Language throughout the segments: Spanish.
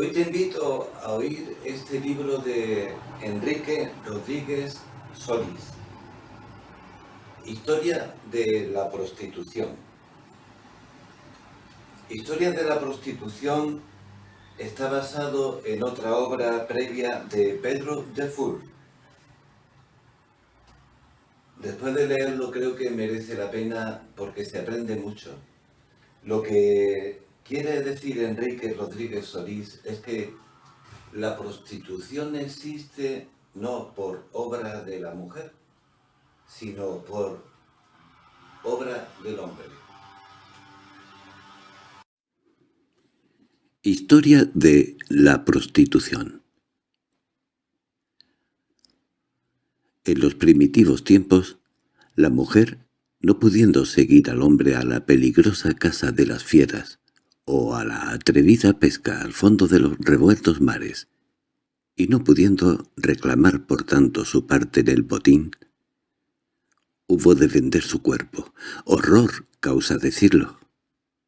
Hoy te invito a oír este libro de Enrique Rodríguez Solís. Historia de la prostitución. Historia de la prostitución está basado en otra obra previa de Pedro Dufour. Después de leerlo creo que merece la pena porque se aprende mucho. Lo que quiere decir Enrique Rodríguez Solís es que la prostitución existe no por obra de la mujer, sino por obra del hombre. Historia de la prostitución En los primitivos tiempos, la mujer, no pudiendo seguir al hombre a la peligrosa casa de las fieras, o a la atrevida pesca al fondo de los revueltos mares, y no pudiendo reclamar por tanto su parte en el botín, hubo de vender su cuerpo, horror causa decirlo,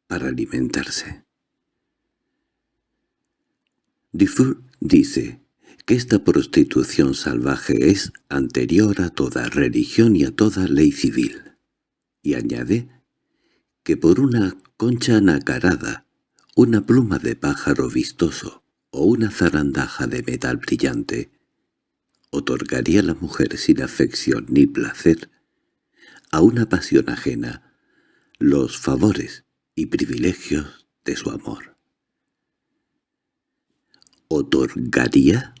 para alimentarse. Dufour dice que esta prostitución salvaje es anterior a toda religión y a toda ley civil, y añade que por una concha nacarada, una pluma de pájaro vistoso o una zarandaja de metal brillante, otorgaría a la mujer sin afección ni placer, a una pasión ajena, los favores y privilegios de su amor. ¿Otorgaría?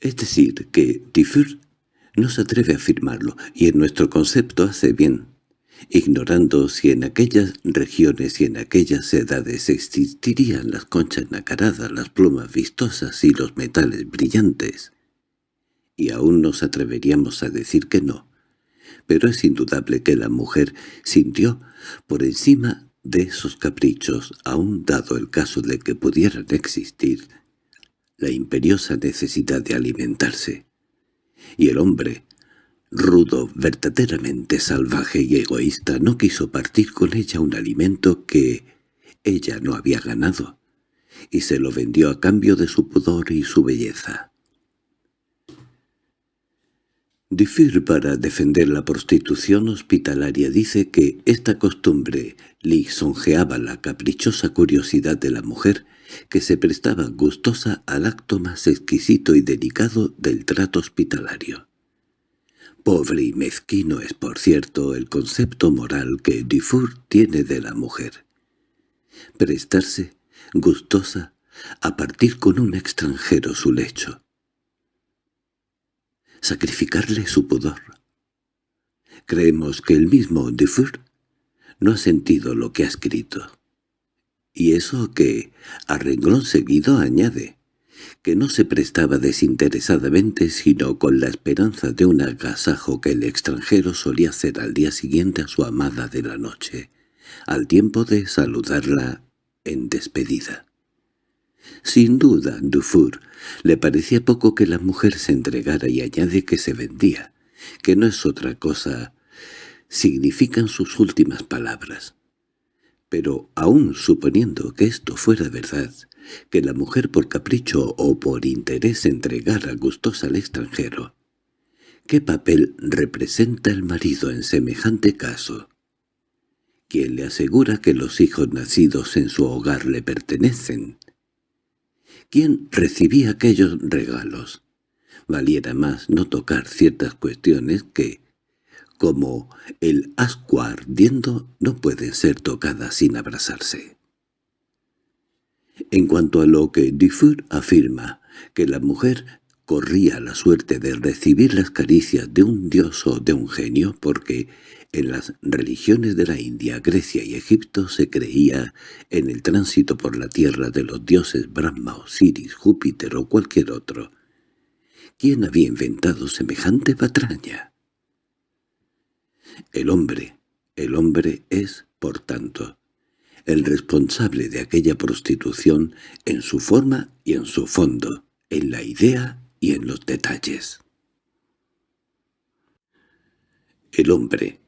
Es decir, que Dufour no se atreve a afirmarlo, y en nuestro concepto hace bien, ignorando si en aquellas regiones y en aquellas edades existirían las conchas nacaradas, las plumas vistosas y los metales brillantes. Y aún nos atreveríamos a decir que no, pero es indudable que la mujer sintió, por encima de esos caprichos, aún dado el caso de que pudieran existir, la imperiosa necesidad de alimentarse. Y el hombre, rudo, verdaderamente salvaje y egoísta, no quiso partir con ella un alimento que ella no había ganado, y se lo vendió a cambio de su pudor y su belleza. Dufour para defender la prostitución hospitalaria dice que esta costumbre lisonjeaba la caprichosa curiosidad de la mujer que se prestaba gustosa al acto más exquisito y delicado del trato hospitalario. Pobre y mezquino es, por cierto, el concepto moral que Dufour tiene de la mujer. Prestarse, gustosa, a partir con un extranjero su lecho sacrificarle su pudor. Creemos que el mismo Dufour no ha sentido lo que ha escrito. Y eso que, a renglón seguido, añade, que no se prestaba desinteresadamente sino con la esperanza de un agasajo que el extranjero solía hacer al día siguiente a su amada de la noche, al tiempo de saludarla en despedida. Sin duda, Dufour le parecía poco que la mujer se entregara y añade que se vendía, que no es otra cosa, significan sus últimas palabras. Pero aún suponiendo que esto fuera verdad, que la mujer por capricho o por interés entregara gustosa al extranjero, ¿qué papel representa el marido en semejante caso? ¿Quién le asegura que los hijos nacidos en su hogar le pertenecen? ¿Quién recibía aquellos regalos? Valiera más no tocar ciertas cuestiones que, como el ascua ardiendo, no pueden ser tocadas sin abrazarse. En cuanto a lo que Dufour afirma, que la mujer corría la suerte de recibir las caricias de un dios o de un genio porque en las religiones de la India, Grecia y Egipto se creía en el tránsito por la tierra de los dioses Brahma, Osiris, Júpiter o cualquier otro. ¿Quién había inventado semejante patraña? El hombre, el hombre es, por tanto, el responsable de aquella prostitución en su forma y en su fondo, en la idea y en los detalles. El hombre,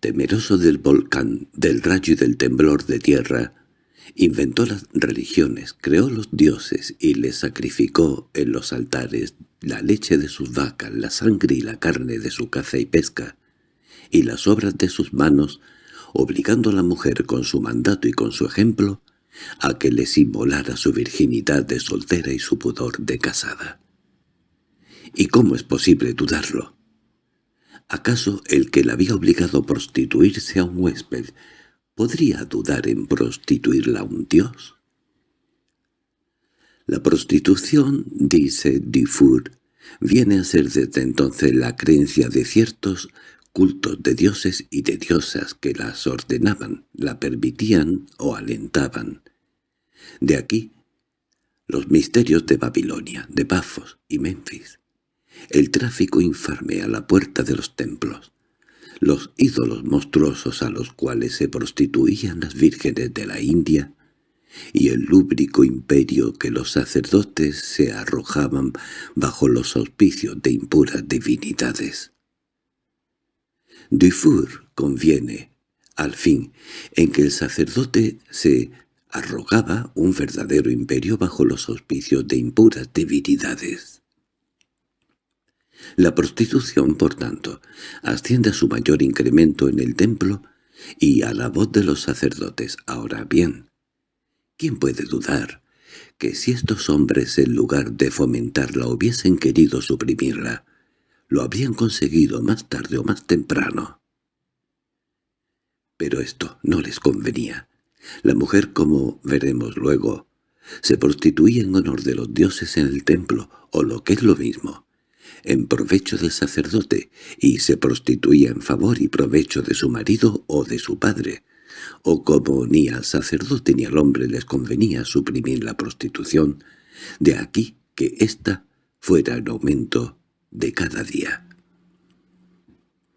temeroso del volcán, del rayo y del temblor de tierra, Inventó las religiones, creó los dioses y les sacrificó en los altares la leche de sus vacas, la sangre y la carne de su caza y pesca, y las obras de sus manos, obligando a la mujer con su mandato y con su ejemplo a que les inmolara su virginidad de soltera y su pudor de casada. ¿Y cómo es posible dudarlo? ¿Acaso el que la había obligado a prostituirse a un huésped ¿Podría dudar en prostituirla a un dios? La prostitución, dice Dufour, viene a ser desde entonces la creencia de ciertos cultos de dioses y de diosas que las ordenaban, la permitían o alentaban. De aquí los misterios de Babilonia, de Pafos y Memphis, el tráfico infame a la puerta de los templos, los ídolos monstruosos a los cuales se prostituían las vírgenes de la India, y el lúbrico imperio que los sacerdotes se arrojaban bajo los auspicios de impuras divinidades. Dufour conviene, al fin, en que el sacerdote se arrogaba un verdadero imperio bajo los auspicios de impuras divinidades. La prostitución, por tanto, asciende a su mayor incremento en el templo y a la voz de los sacerdotes. Ahora bien, ¿quién puede dudar que si estos hombres en lugar de fomentarla hubiesen querido suprimirla, lo habrían conseguido más tarde o más temprano? Pero esto no les convenía. La mujer, como veremos luego, se prostituía en honor de los dioses en el templo, o lo que es lo mismo, en provecho del sacerdote y se prostituía en favor y provecho de su marido o de su padre, o como ni al sacerdote ni al hombre les convenía suprimir la prostitución, de aquí que ésta fuera en aumento de cada día.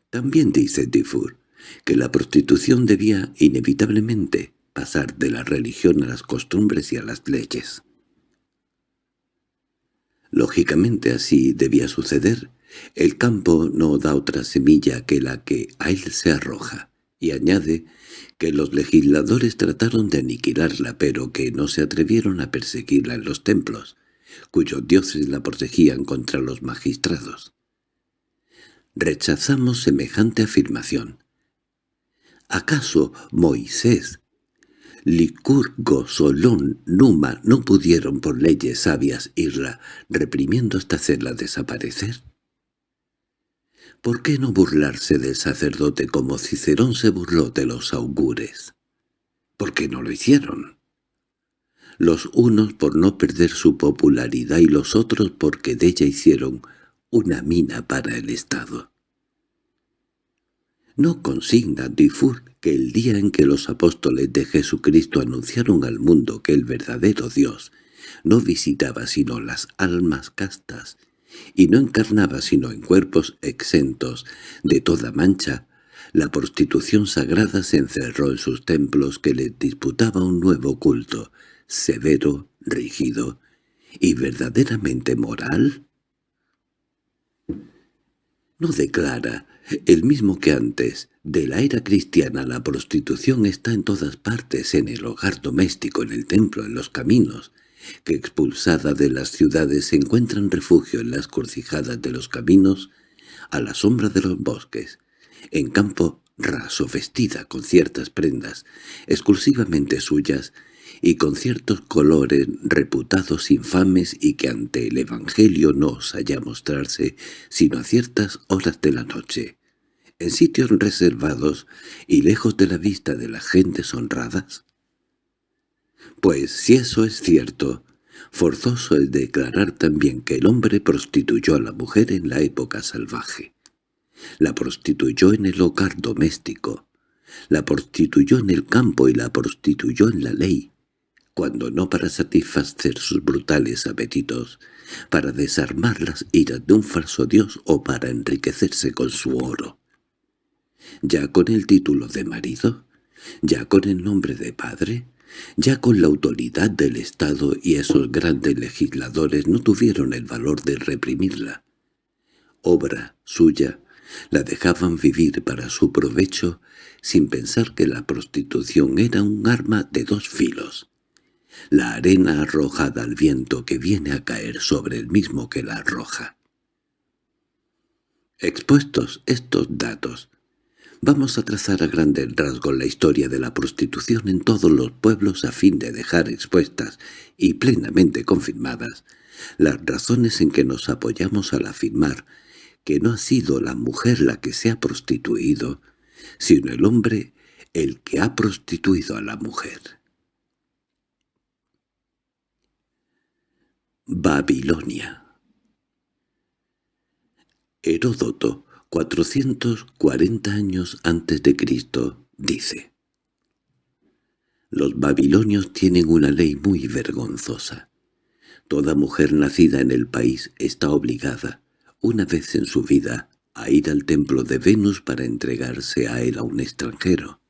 También dice Dufour que la prostitución debía inevitablemente pasar de la religión a las costumbres y a las leyes. Lógicamente así debía suceder. El campo no da otra semilla que la que a él se arroja, y añade que los legisladores trataron de aniquilarla pero que no se atrevieron a perseguirla en los templos, cuyos dioses la protegían contra los magistrados. Rechazamos semejante afirmación. ¿Acaso Moisés Licurgo, Solón, Numa no pudieron por leyes sabias irla reprimiendo hasta hacerla desaparecer. ¿Por qué no burlarse del sacerdote como Cicerón se burló de los augures? ¿Por qué no lo hicieron? Los unos por no perder su popularidad y los otros porque de ella hicieron una mina para el Estado. No consigna Dufour que el día en que los apóstoles de Jesucristo anunciaron al mundo que el verdadero Dios no visitaba sino las almas castas y no encarnaba sino en cuerpos exentos de toda mancha, la prostitución sagrada se encerró en sus templos que le disputaba un nuevo culto, severo, rígido y verdaderamente moral. No declara el mismo que antes, de la era cristiana la prostitución está en todas partes, en el hogar doméstico, en el templo, en los caminos, que expulsada de las ciudades se encuentran refugio en las curcijadas de los caminos, a la sombra de los bosques, en campo raso vestida con ciertas prendas exclusivamente suyas y con ciertos colores reputados infames y que ante el Evangelio no osaya mostrarse sino a ciertas horas de la noche, en sitios reservados y lejos de la vista de las gentes honradas? Pues si eso es cierto, forzoso es declarar también que el hombre prostituyó a la mujer en la época salvaje. La prostituyó en el hogar doméstico, la prostituyó en el campo y la prostituyó en la ley, cuando no para satisfacer sus brutales apetitos, para desarmar las iras de un falso dios o para enriquecerse con su oro. Ya con el título de marido, ya con el nombre de padre, ya con la autoridad del Estado y esos grandes legisladores no tuvieron el valor de reprimirla. Obra suya La dejaban vivir para su provecho sin pensar que la prostitución era un arma de dos filos. La arena arrojada al viento que viene a caer sobre el mismo que la arroja. Expuestos estos datos, vamos a trazar a grandes rasgos la historia de la prostitución en todos los pueblos a fin de dejar expuestas y plenamente confirmadas las razones en que nos apoyamos al afirmar que no ha sido la mujer la que se ha prostituido, sino el hombre el que ha prostituido a la mujer. Babilonia Heródoto, 440 años antes de Cristo, dice Los babilonios tienen una ley muy vergonzosa. Toda mujer nacida en el país está obligada, una vez en su vida, a ir al templo de Venus para entregarse a él a un extranjero.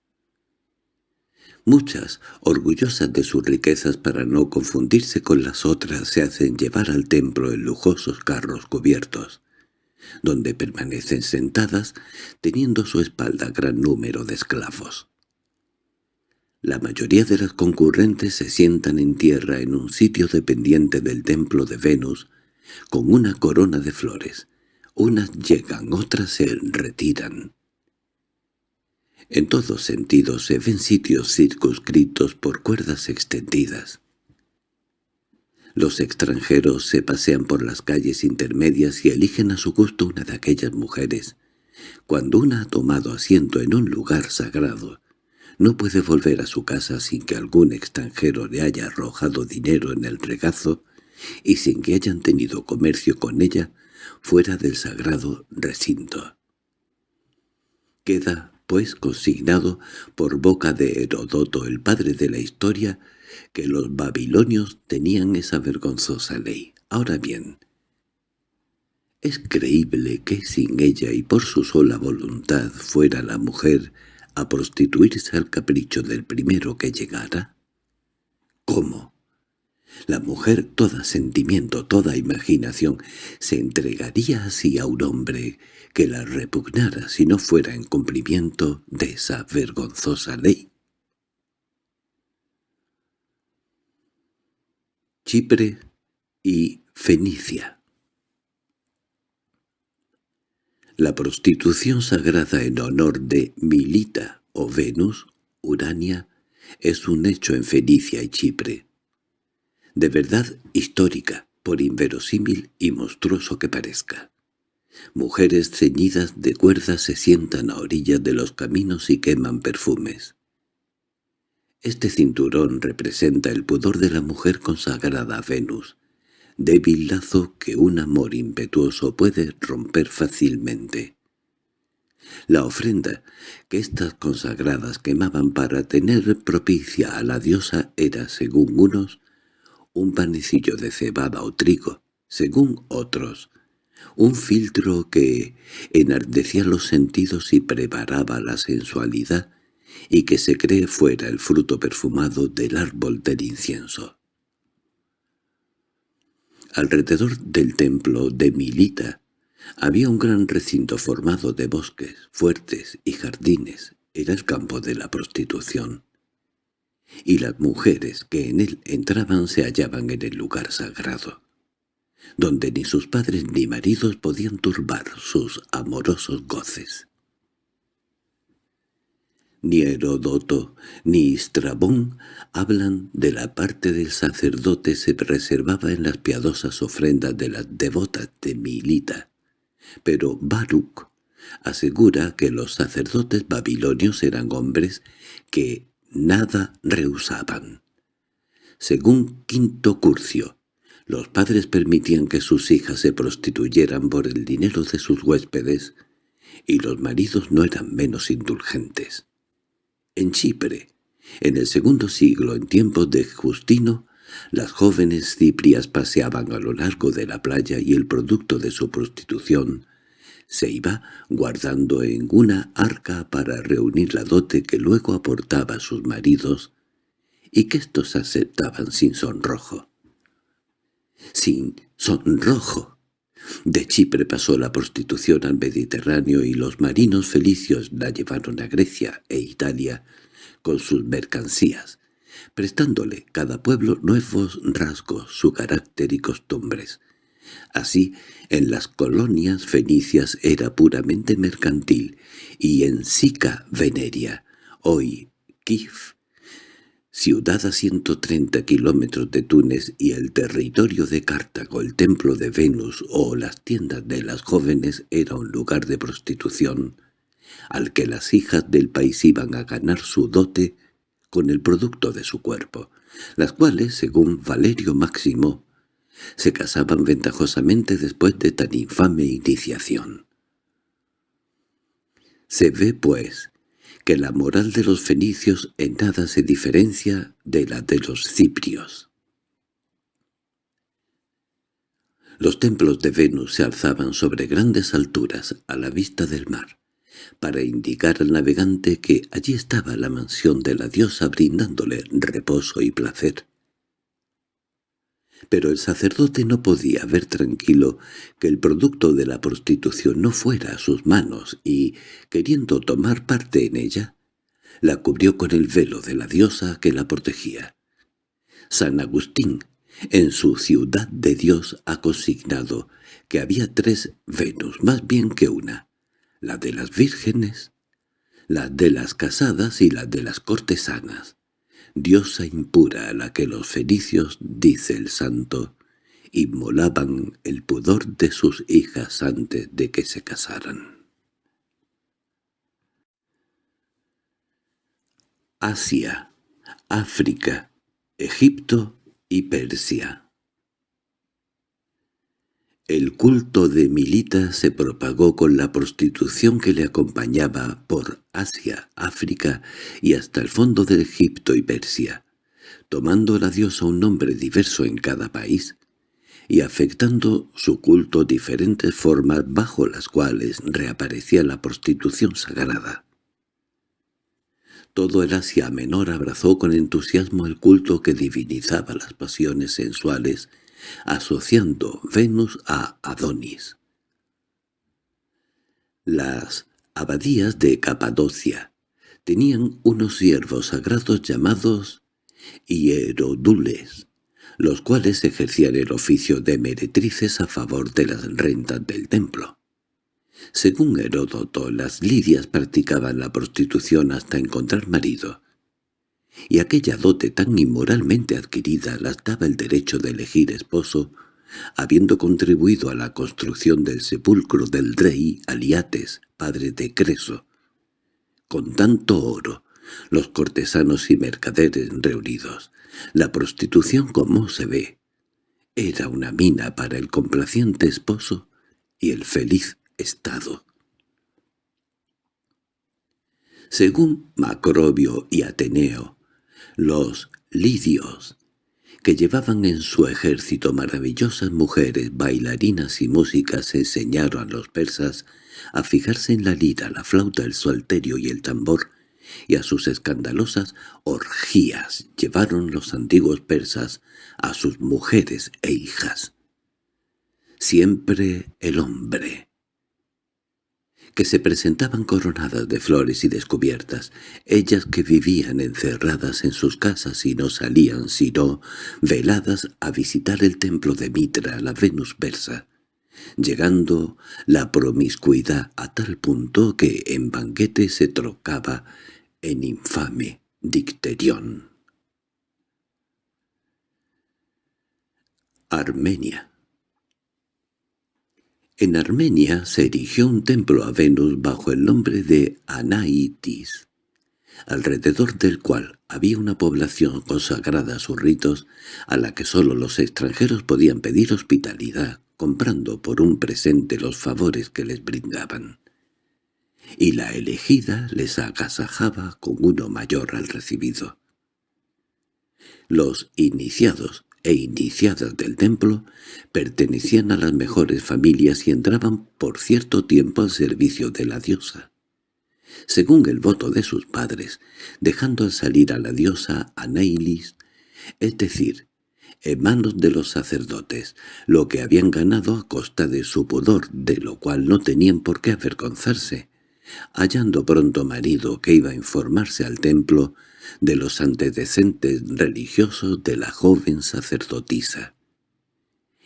Muchas, orgullosas de sus riquezas para no confundirse con las otras, se hacen llevar al templo en lujosos carros cubiertos, donde permanecen sentadas teniendo a su espalda gran número de esclavos. La mayoría de las concurrentes se sientan en tierra en un sitio dependiente del templo de Venus, con una corona de flores. Unas llegan, otras se retiran. En todos sentidos se ven sitios circunscritos por cuerdas extendidas. Los extranjeros se pasean por las calles intermedias y eligen a su gusto una de aquellas mujeres. Cuando una ha tomado asiento en un lugar sagrado, no puede volver a su casa sin que algún extranjero le haya arrojado dinero en el regazo y sin que hayan tenido comercio con ella fuera del sagrado recinto. Queda, pues, consignado por boca de Herodoto, el padre de la historia, que los babilonios tenían esa vergonzosa ley. Ahora bien, ¿es creíble que sin ella y por su sola voluntad fuera la mujer a prostituirse al capricho del primero que llegara? ¿Cómo? La mujer, toda sentimiento, toda imaginación, se entregaría así a un hombre que la repugnara si no fuera en cumplimiento de esa vergonzosa ley. Chipre y Fenicia La prostitución sagrada en honor de Milita o Venus, Urania, es un hecho en Fenicia y Chipre de verdad histórica, por inverosímil y monstruoso que parezca. Mujeres ceñidas de cuerdas se sientan a orillas de los caminos y queman perfumes. Este cinturón representa el pudor de la mujer consagrada a Venus, débil lazo que un amor impetuoso puede romper fácilmente. La ofrenda que estas consagradas quemaban para tener propicia a la diosa era, según unos, un panecillo de cebada o trigo, según otros, un filtro que enardecía los sentidos y preparaba la sensualidad y que se cree fuera el fruto perfumado del árbol del incienso. Alrededor del templo de Milita había un gran recinto formado de bosques, fuertes y jardines. Era el campo de la prostitución y las mujeres que en él entraban se hallaban en el lugar sagrado, donde ni sus padres ni maridos podían turbar sus amorosos goces. Ni Herodoto ni Estrabón hablan de la parte del sacerdote se reservaba en las piadosas ofrendas de las devotas de Milita, pero Baruch asegura que los sacerdotes babilonios eran hombres que nada rehusaban. Según Quinto Curcio, los padres permitían que sus hijas se prostituyeran por el dinero de sus huéspedes, y los maridos no eran menos indulgentes. En Chipre, en el segundo siglo, en tiempos de Justino, las jóvenes ciprias paseaban a lo largo de la playa y el producto de su prostitución se iba guardando en una arca para reunir la dote que luego aportaba a sus maridos y que éstos aceptaban sin sonrojo. Sin sonrojo, De Chipre pasó la prostitución al Mediterráneo y los marinos felicios la llevaron a Grecia e Italia con sus mercancías, prestándole cada pueblo nuevos rasgos, su carácter y costumbres. Así, en las colonias fenicias era puramente mercantil, y en Sica Veneria, hoy Kif, ciudad a 130 kilómetros de Túnez y el territorio de Cartago, el templo de Venus o las tiendas de las jóvenes era un lugar de prostitución, al que las hijas del país iban a ganar su dote con el producto de su cuerpo, las cuales, según Valerio Máximo, se casaban ventajosamente después de tan infame iniciación. Se ve, pues, que la moral de los fenicios en nada se diferencia de la de los ciprios. Los templos de Venus se alzaban sobre grandes alturas a la vista del mar, para indicar al navegante que allí estaba la mansión de la diosa brindándole reposo y placer. Pero el sacerdote no podía ver tranquilo que el producto de la prostitución no fuera a sus manos y, queriendo tomar parte en ella, la cubrió con el velo de la diosa que la protegía. San Agustín, en su Ciudad de Dios, ha consignado que había tres Venus, más bien que una, la de las vírgenes, la de las casadas y la de las cortesanas diosa impura a la que los fenicios, dice el santo, inmolaban el pudor de sus hijas antes de que se casaran. Asia, África, Egipto y Persia el culto de Milita se propagó con la prostitución que le acompañaba por Asia, África y hasta el fondo de Egipto y Persia, tomando la diosa un nombre diverso en cada país y afectando su culto diferentes formas bajo las cuales reaparecía la prostitución sagrada. Todo el Asia Menor abrazó con entusiasmo el culto que divinizaba las pasiones sensuales asociando Venus a Adonis. Las abadías de Capadocia tenían unos siervos sagrados llamados hierodules, los cuales ejercían el oficio de meretrices a favor de las rentas del templo. Según Heródoto, las lidias practicaban la prostitución hasta encontrar marido, y aquella dote tan inmoralmente adquirida las daba el derecho de elegir esposo, habiendo contribuido a la construcción del sepulcro del rey Aliates, padre de Creso. Con tanto oro, los cortesanos y mercaderes reunidos, la prostitución como se ve, era una mina para el complaciente esposo y el feliz estado. Según Macrobio y Ateneo, los lidios, que llevaban en su ejército maravillosas mujeres, bailarinas y músicas, enseñaron a los persas a fijarse en la lira, la flauta, el salterio y el tambor, y a sus escandalosas orgías llevaron los antiguos persas a sus mujeres e hijas. Siempre el hombre, que se presentaban coronadas de flores y descubiertas, ellas que vivían encerradas en sus casas y no salían sino veladas a visitar el templo de Mitra, la Venus persa, llegando la promiscuidad a tal punto que en banquete se trocaba en infame dicterión. Armenia en Armenia se erigió un templo a Venus bajo el nombre de Anaitis, alrededor del cual había una población consagrada a sus ritos a la que sólo los extranjeros podían pedir hospitalidad, comprando por un presente los favores que les brindaban. Y la elegida les agasajaba con uno mayor al recibido. Los iniciados e iniciadas del templo pertenecían a las mejores familias y entraban por cierto tiempo al servicio de la diosa. Según el voto de sus padres, dejando al salir a la diosa Anailis, es decir, en manos de los sacerdotes, lo que habían ganado a costa de su pudor, de lo cual no tenían por qué avergonzarse, hallando pronto marido que iba a informarse al templo de los antecedentes religiosos de la joven sacerdotisa.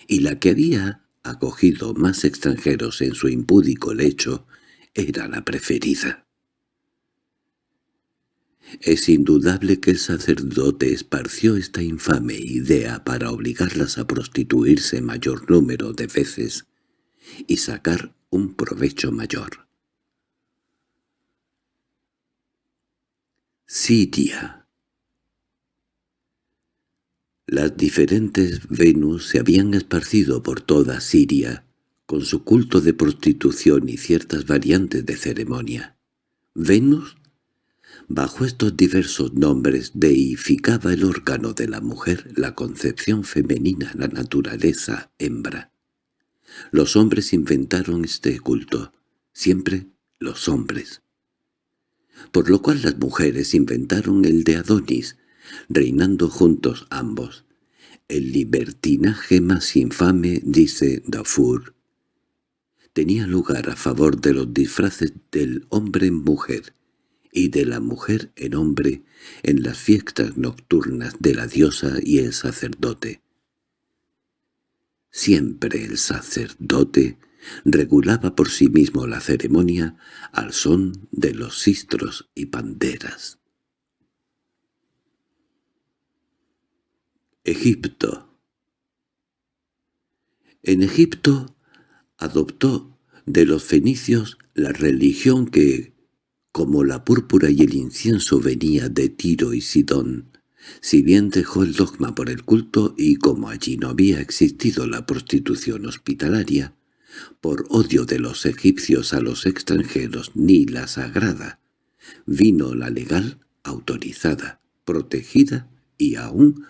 Y la que había acogido más extranjeros en su impúdico lecho era la preferida. Es indudable que el sacerdote esparció esta infame idea para obligarlas a prostituirse mayor número de veces y sacar un provecho mayor. Siria Las diferentes Venus se habían esparcido por toda Siria, con su culto de prostitución y ciertas variantes de ceremonia. Venus Bajo estos diversos nombres deificaba el órgano de la mujer, la concepción femenina, la naturaleza hembra. Los hombres inventaron este culto, siempre los hombres. Por lo cual las mujeres inventaron el de Adonis, reinando juntos ambos. El libertinaje más infame, dice Dafur, tenía lugar a favor de los disfraces del hombre en mujer, y de la mujer en hombre en las fiestas nocturnas de la diosa y el sacerdote. Siempre el sacerdote regulaba por sí mismo la ceremonia al son de los sistros y panderas. Egipto En Egipto adoptó de los fenicios la religión que como la púrpura y el incienso venía de Tiro y Sidón, si bien dejó el dogma por el culto y como allí no había existido la prostitución hospitalaria, por odio de los egipcios a los extranjeros ni la sagrada, vino la legal, autorizada, protegida y aún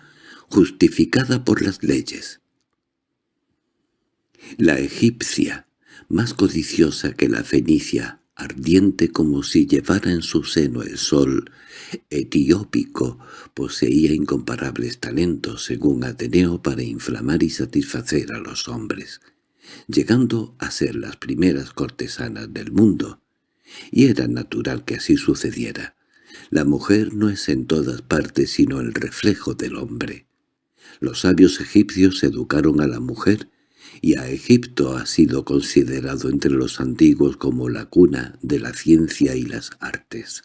justificada por las leyes. La egipcia, más codiciosa que la fenicia, ardiente como si llevara en su seno el sol, etiópico, poseía incomparables talentos, según Ateneo, para inflamar y satisfacer a los hombres, llegando a ser las primeras cortesanas del mundo. Y era natural que así sucediera. La mujer no es en todas partes sino el reflejo del hombre. Los sabios egipcios educaron a la mujer y a Egipto ha sido considerado entre los antiguos como la cuna de la ciencia y las artes.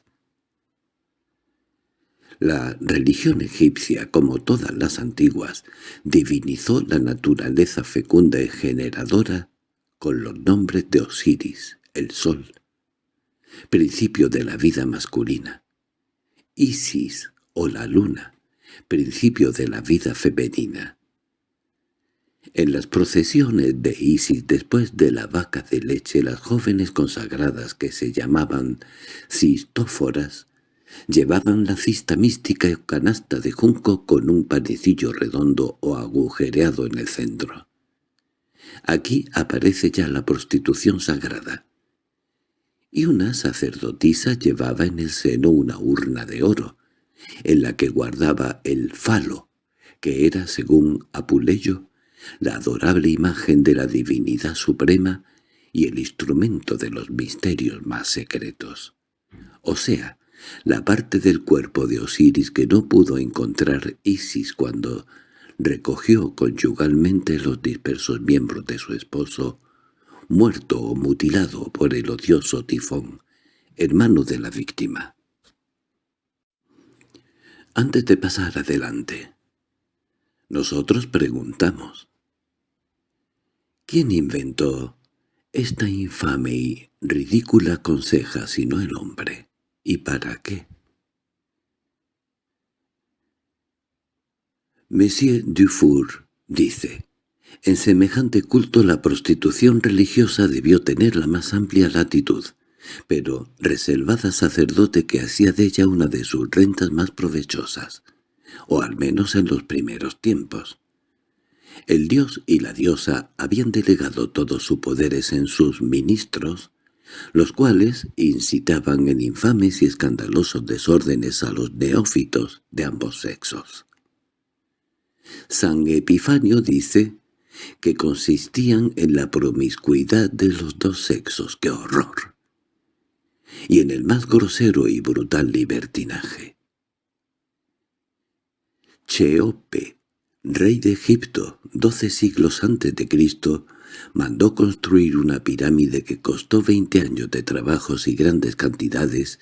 La religión egipcia, como todas las antiguas, divinizó la naturaleza fecunda y generadora con los nombres de Osiris, el sol, principio de la vida masculina, Isis o la luna, principio de la vida femenina, en las procesiones de Isis después de la vaca de leche las jóvenes consagradas que se llamaban cistóforas llevaban la cista mística o canasta de junco con un panecillo redondo o agujereado en el centro. Aquí aparece ya la prostitución sagrada. Y una sacerdotisa llevaba en el seno una urna de oro, en la que guardaba el falo, que era, según Apuleyo, la adorable imagen de la divinidad suprema y el instrumento de los misterios más secretos. O sea, la parte del cuerpo de Osiris que no pudo encontrar Isis cuando recogió conyugalmente los dispersos miembros de su esposo, muerto o mutilado por el odioso tifón, hermano de la víctima. Antes de pasar adelante, nosotros preguntamos, ¿Quién inventó esta infame y ridícula conseja sino el hombre? ¿Y para qué? Monsieur Dufour dice, en semejante culto la prostitución religiosa debió tener la más amplia latitud, pero reservada sacerdote que hacía de ella una de sus rentas más provechosas, o al menos en los primeros tiempos. El dios y la diosa habían delegado todos sus poderes en sus ministros, los cuales incitaban en infames y escandalosos desórdenes a los neófitos de ambos sexos. San Epifanio dice que consistían en la promiscuidad de los dos sexos. ¡Qué horror! Y en el más grosero y brutal libertinaje. Cheope, rey de Egipto, doce siglos antes de Cristo, mandó construir una pirámide que costó veinte años de trabajos y grandes cantidades,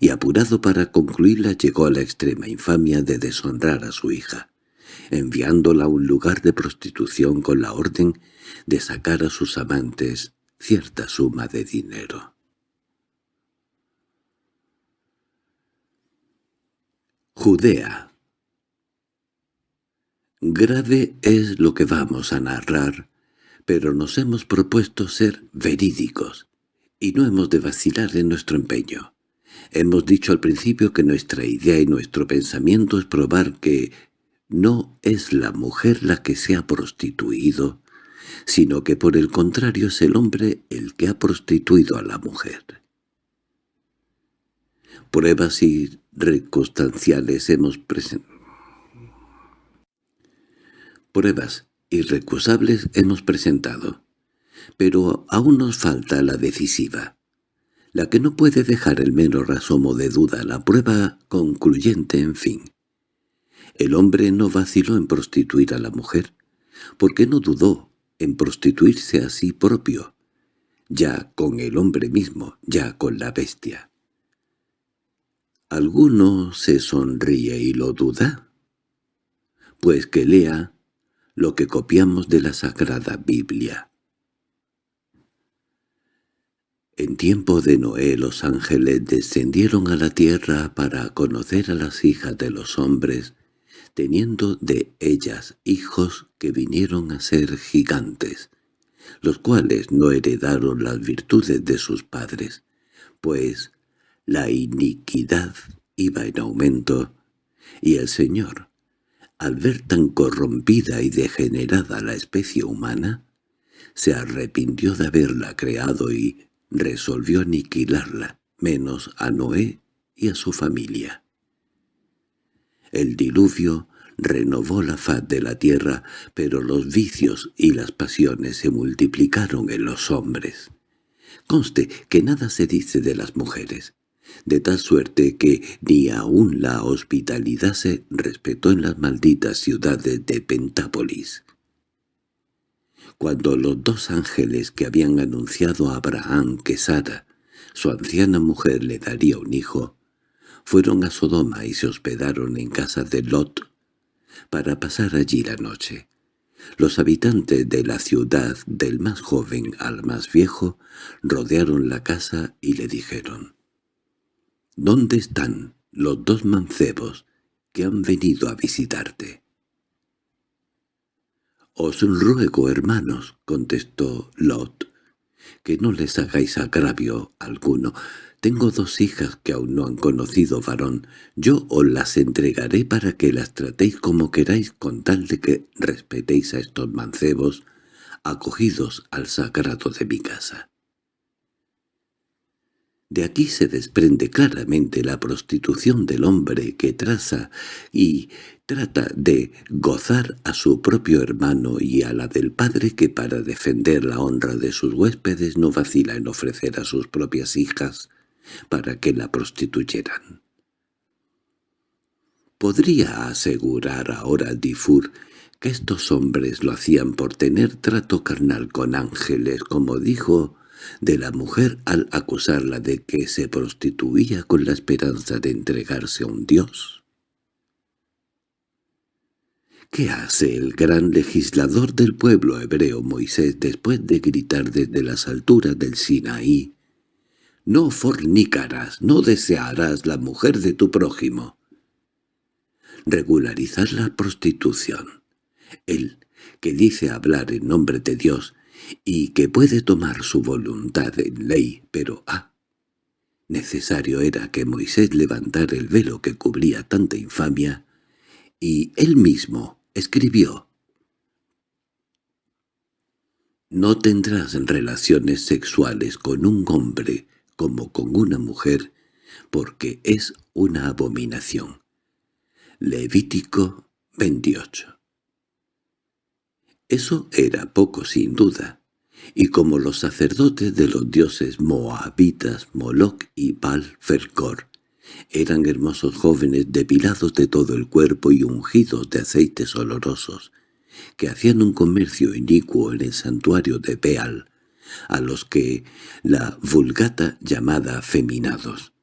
y apurado para concluirla llegó a la extrema infamia de deshonrar a su hija enviándola a un lugar de prostitución con la orden de sacar a sus amantes cierta suma de dinero. Judea Grave es lo que vamos a narrar, pero nos hemos propuesto ser verídicos, y no hemos de vacilar en nuestro empeño. Hemos dicho al principio que nuestra idea y nuestro pensamiento es probar que no es la mujer la que se ha prostituido, sino que por el contrario es el hombre el que ha prostituido a la mujer. Pruebas irreconstanciales hemos presentado. Pruebas irrecusables hemos presentado, pero aún nos falta la decisiva, la que no puede dejar el menos asomo de duda, la prueba concluyente en fin. El hombre no vaciló en prostituir a la mujer, porque no dudó en prostituirse a sí propio, ya con el hombre mismo, ya con la bestia. ¿Alguno se sonríe y lo duda? Pues que lea lo que copiamos de la Sagrada Biblia. En tiempo de Noé los ángeles descendieron a la tierra para conocer a las hijas de los hombres teniendo de ellas hijos que vinieron a ser gigantes, los cuales no heredaron las virtudes de sus padres, pues la iniquidad iba en aumento, y el Señor, al ver tan corrompida y degenerada la especie humana, se arrepintió de haberla creado y resolvió aniquilarla, menos a Noé y a su familia. El diluvio renovó la faz de la tierra, pero los vicios y las pasiones se multiplicaron en los hombres. Conste que nada se dice de las mujeres, de tal suerte que ni aun la hospitalidad se respetó en las malditas ciudades de Pentápolis. Cuando los dos ángeles que habían anunciado a Abraham que Sara, su anciana mujer, le daría un hijo, fueron a Sodoma y se hospedaron en casa de Lot para pasar allí la noche. Los habitantes de la ciudad, del más joven al más viejo, rodearon la casa y le dijeron, «¿Dónde están los dos mancebos que han venido a visitarte?» «Os ruego, hermanos», contestó Lot, «que no les hagáis agravio alguno, tengo dos hijas que aún no han conocido varón. Yo os las entregaré para que las tratéis como queráis con tal de que respetéis a estos mancebos acogidos al sagrado de mi casa. De aquí se desprende claramente la prostitución del hombre que traza y trata de gozar a su propio hermano y a la del padre que para defender la honra de sus huéspedes no vacila en ofrecer a sus propias hijas para que la prostituyeran. Podría asegurar ahora Difur que estos hombres lo hacían por tener trato carnal con ángeles, como dijo de la mujer al acusarla de que se prostituía con la esperanza de entregarse a un dios. ¿Qué hace el gran legislador del pueblo hebreo Moisés después de gritar desde las alturas del Sinaí no fornicarás, no desearás la mujer de tu prójimo. Regularizar la prostitución. Él, que dice hablar en nombre de Dios y que puede tomar su voluntad en ley, pero ah, necesario era que Moisés levantara el velo que cubría tanta infamia, y él mismo escribió «No tendrás relaciones sexuales con un hombre como con una mujer, porque es una abominación. Levítico 28 Eso era poco sin duda, y como los sacerdotes de los dioses moabitas Moloch y Baal Fercor eran hermosos jóvenes depilados de todo el cuerpo y ungidos de aceites olorosos, que hacían un comercio inicuo en el santuario de Beal, a los que la vulgata llamada feminados,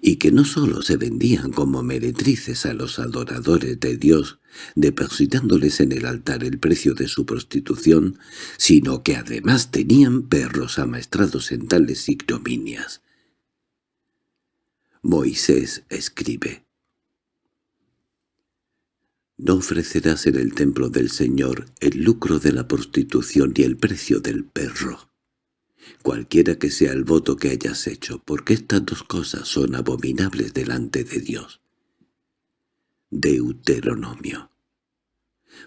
y que no sólo se vendían como meretrices a los adoradores de Dios, depositándoles en el altar el precio de su prostitución, sino que además tenían perros amaestrados en tales ignominias. Moisés escribe No ofrecerás en el templo del Señor el lucro de la prostitución y el precio del perro cualquiera que sea el voto que hayas hecho, porque estas dos cosas son abominables delante de Dios. Deuteronomio.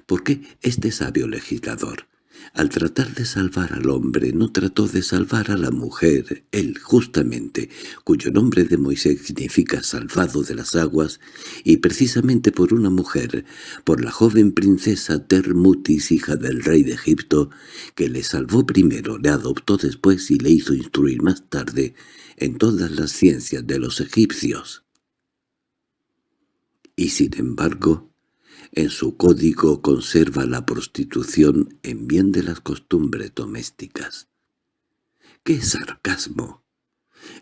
Porque este sabio legislador al tratar de salvar al hombre no trató de salvar a la mujer, él justamente, cuyo nombre de Moisés significa salvado de las aguas, y precisamente por una mujer, por la joven princesa Termutis, hija del rey de Egipto, que le salvó primero, le adoptó después y le hizo instruir más tarde en todas las ciencias de los egipcios. Y sin embargo, en su código conserva la prostitución en bien de las costumbres domésticas. ¡Qué sarcasmo!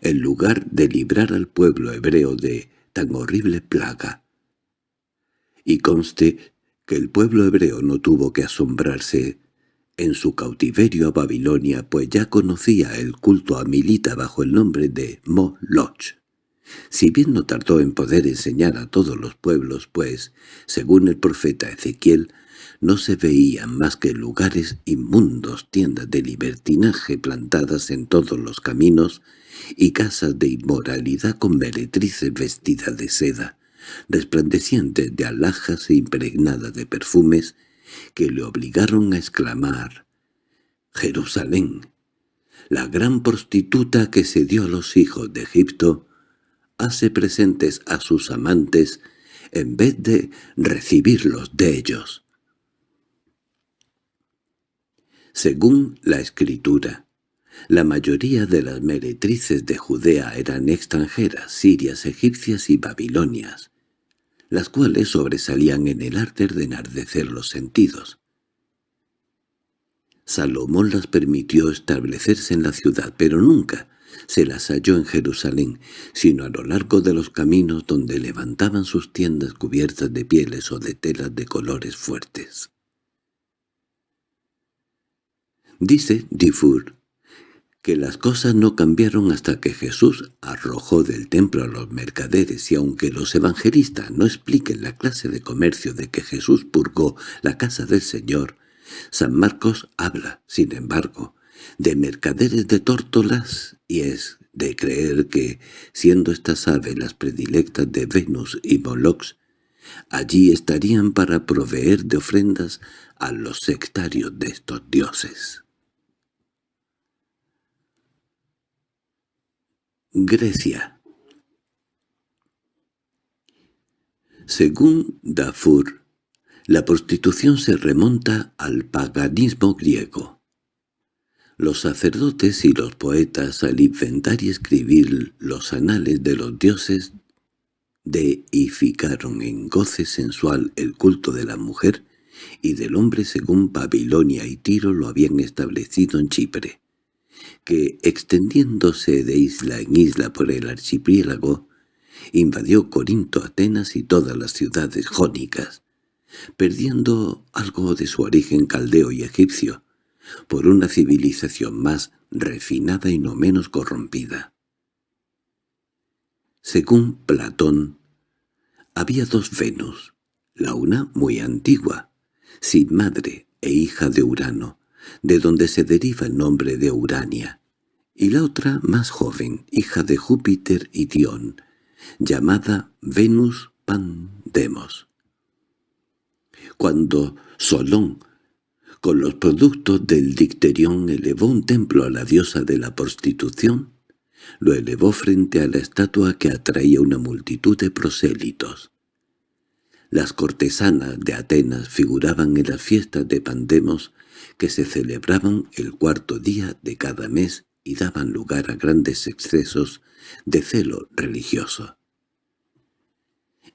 En lugar de librar al pueblo hebreo de tan horrible plaga. Y conste que el pueblo hebreo no tuvo que asombrarse en su cautiverio a Babilonia, pues ya conocía el culto a Milita bajo el nombre de Moloch. Si bien no tardó en poder enseñar a todos los pueblos, pues, según el profeta Ezequiel, no se veían más que lugares inmundos, tiendas de libertinaje plantadas en todos los caminos y casas de inmoralidad con meretrices vestidas de seda, resplandecientes de alhajas e impregnadas de perfumes, que le obligaron a exclamar «Jerusalén, la gran prostituta que se dio a los hijos de Egipto, hace presentes a sus amantes en vez de recibirlos de ellos. Según la Escritura, la mayoría de las meretrices de Judea eran extranjeras, sirias, egipcias y babilonias, las cuales sobresalían en el arte de enardecer los sentidos. Salomón las permitió establecerse en la ciudad, pero nunca se las halló en Jerusalén, sino a lo largo de los caminos donde levantaban sus tiendas cubiertas de pieles o de telas de colores fuertes. Dice Dufour que las cosas no cambiaron hasta que Jesús arrojó del templo a los mercaderes y aunque los evangelistas no expliquen la clase de comercio de que Jesús purgó la casa del Señor, San Marcos habla, sin embargo, de mercaderes de tórtolas y es de creer que, siendo estas aves las predilectas de Venus y Moloch, allí estarían para proveer de ofrendas a los sectarios de estos dioses. Grecia Según Dafur, la prostitución se remonta al paganismo griego. Los sacerdotes y los poetas al inventar y escribir los anales de los dioses deificaron en goce sensual el culto de la mujer y del hombre según Babilonia y Tiro lo habían establecido en Chipre, que, extendiéndose de isla en isla por el archipiélago, invadió Corinto, Atenas y todas las ciudades jónicas, perdiendo algo de su origen caldeo y egipcio, por una civilización más refinada y no menos corrompida. Según Platón, había dos Venus, la una muy antigua, sin madre e hija de Urano, de donde se deriva el nombre de Urania, y la otra más joven, hija de Júpiter y Dion, llamada Venus Pandemos. Cuando Solón con los productos del dicterión elevó un templo a la diosa de la prostitución, lo elevó frente a la estatua que atraía una multitud de prosélitos. Las cortesanas de Atenas figuraban en las fiestas de Pandemos que se celebraban el cuarto día de cada mes y daban lugar a grandes excesos de celo religioso.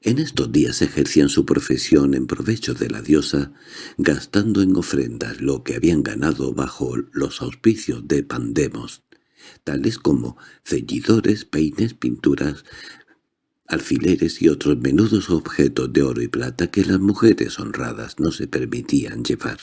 En estos días ejercían su profesión en provecho de la diosa, gastando en ofrendas lo que habían ganado bajo los auspicios de Pandemos, tales como ceñidores, peines, pinturas, alfileres y otros menudos objetos de oro y plata que las mujeres honradas no se permitían llevar.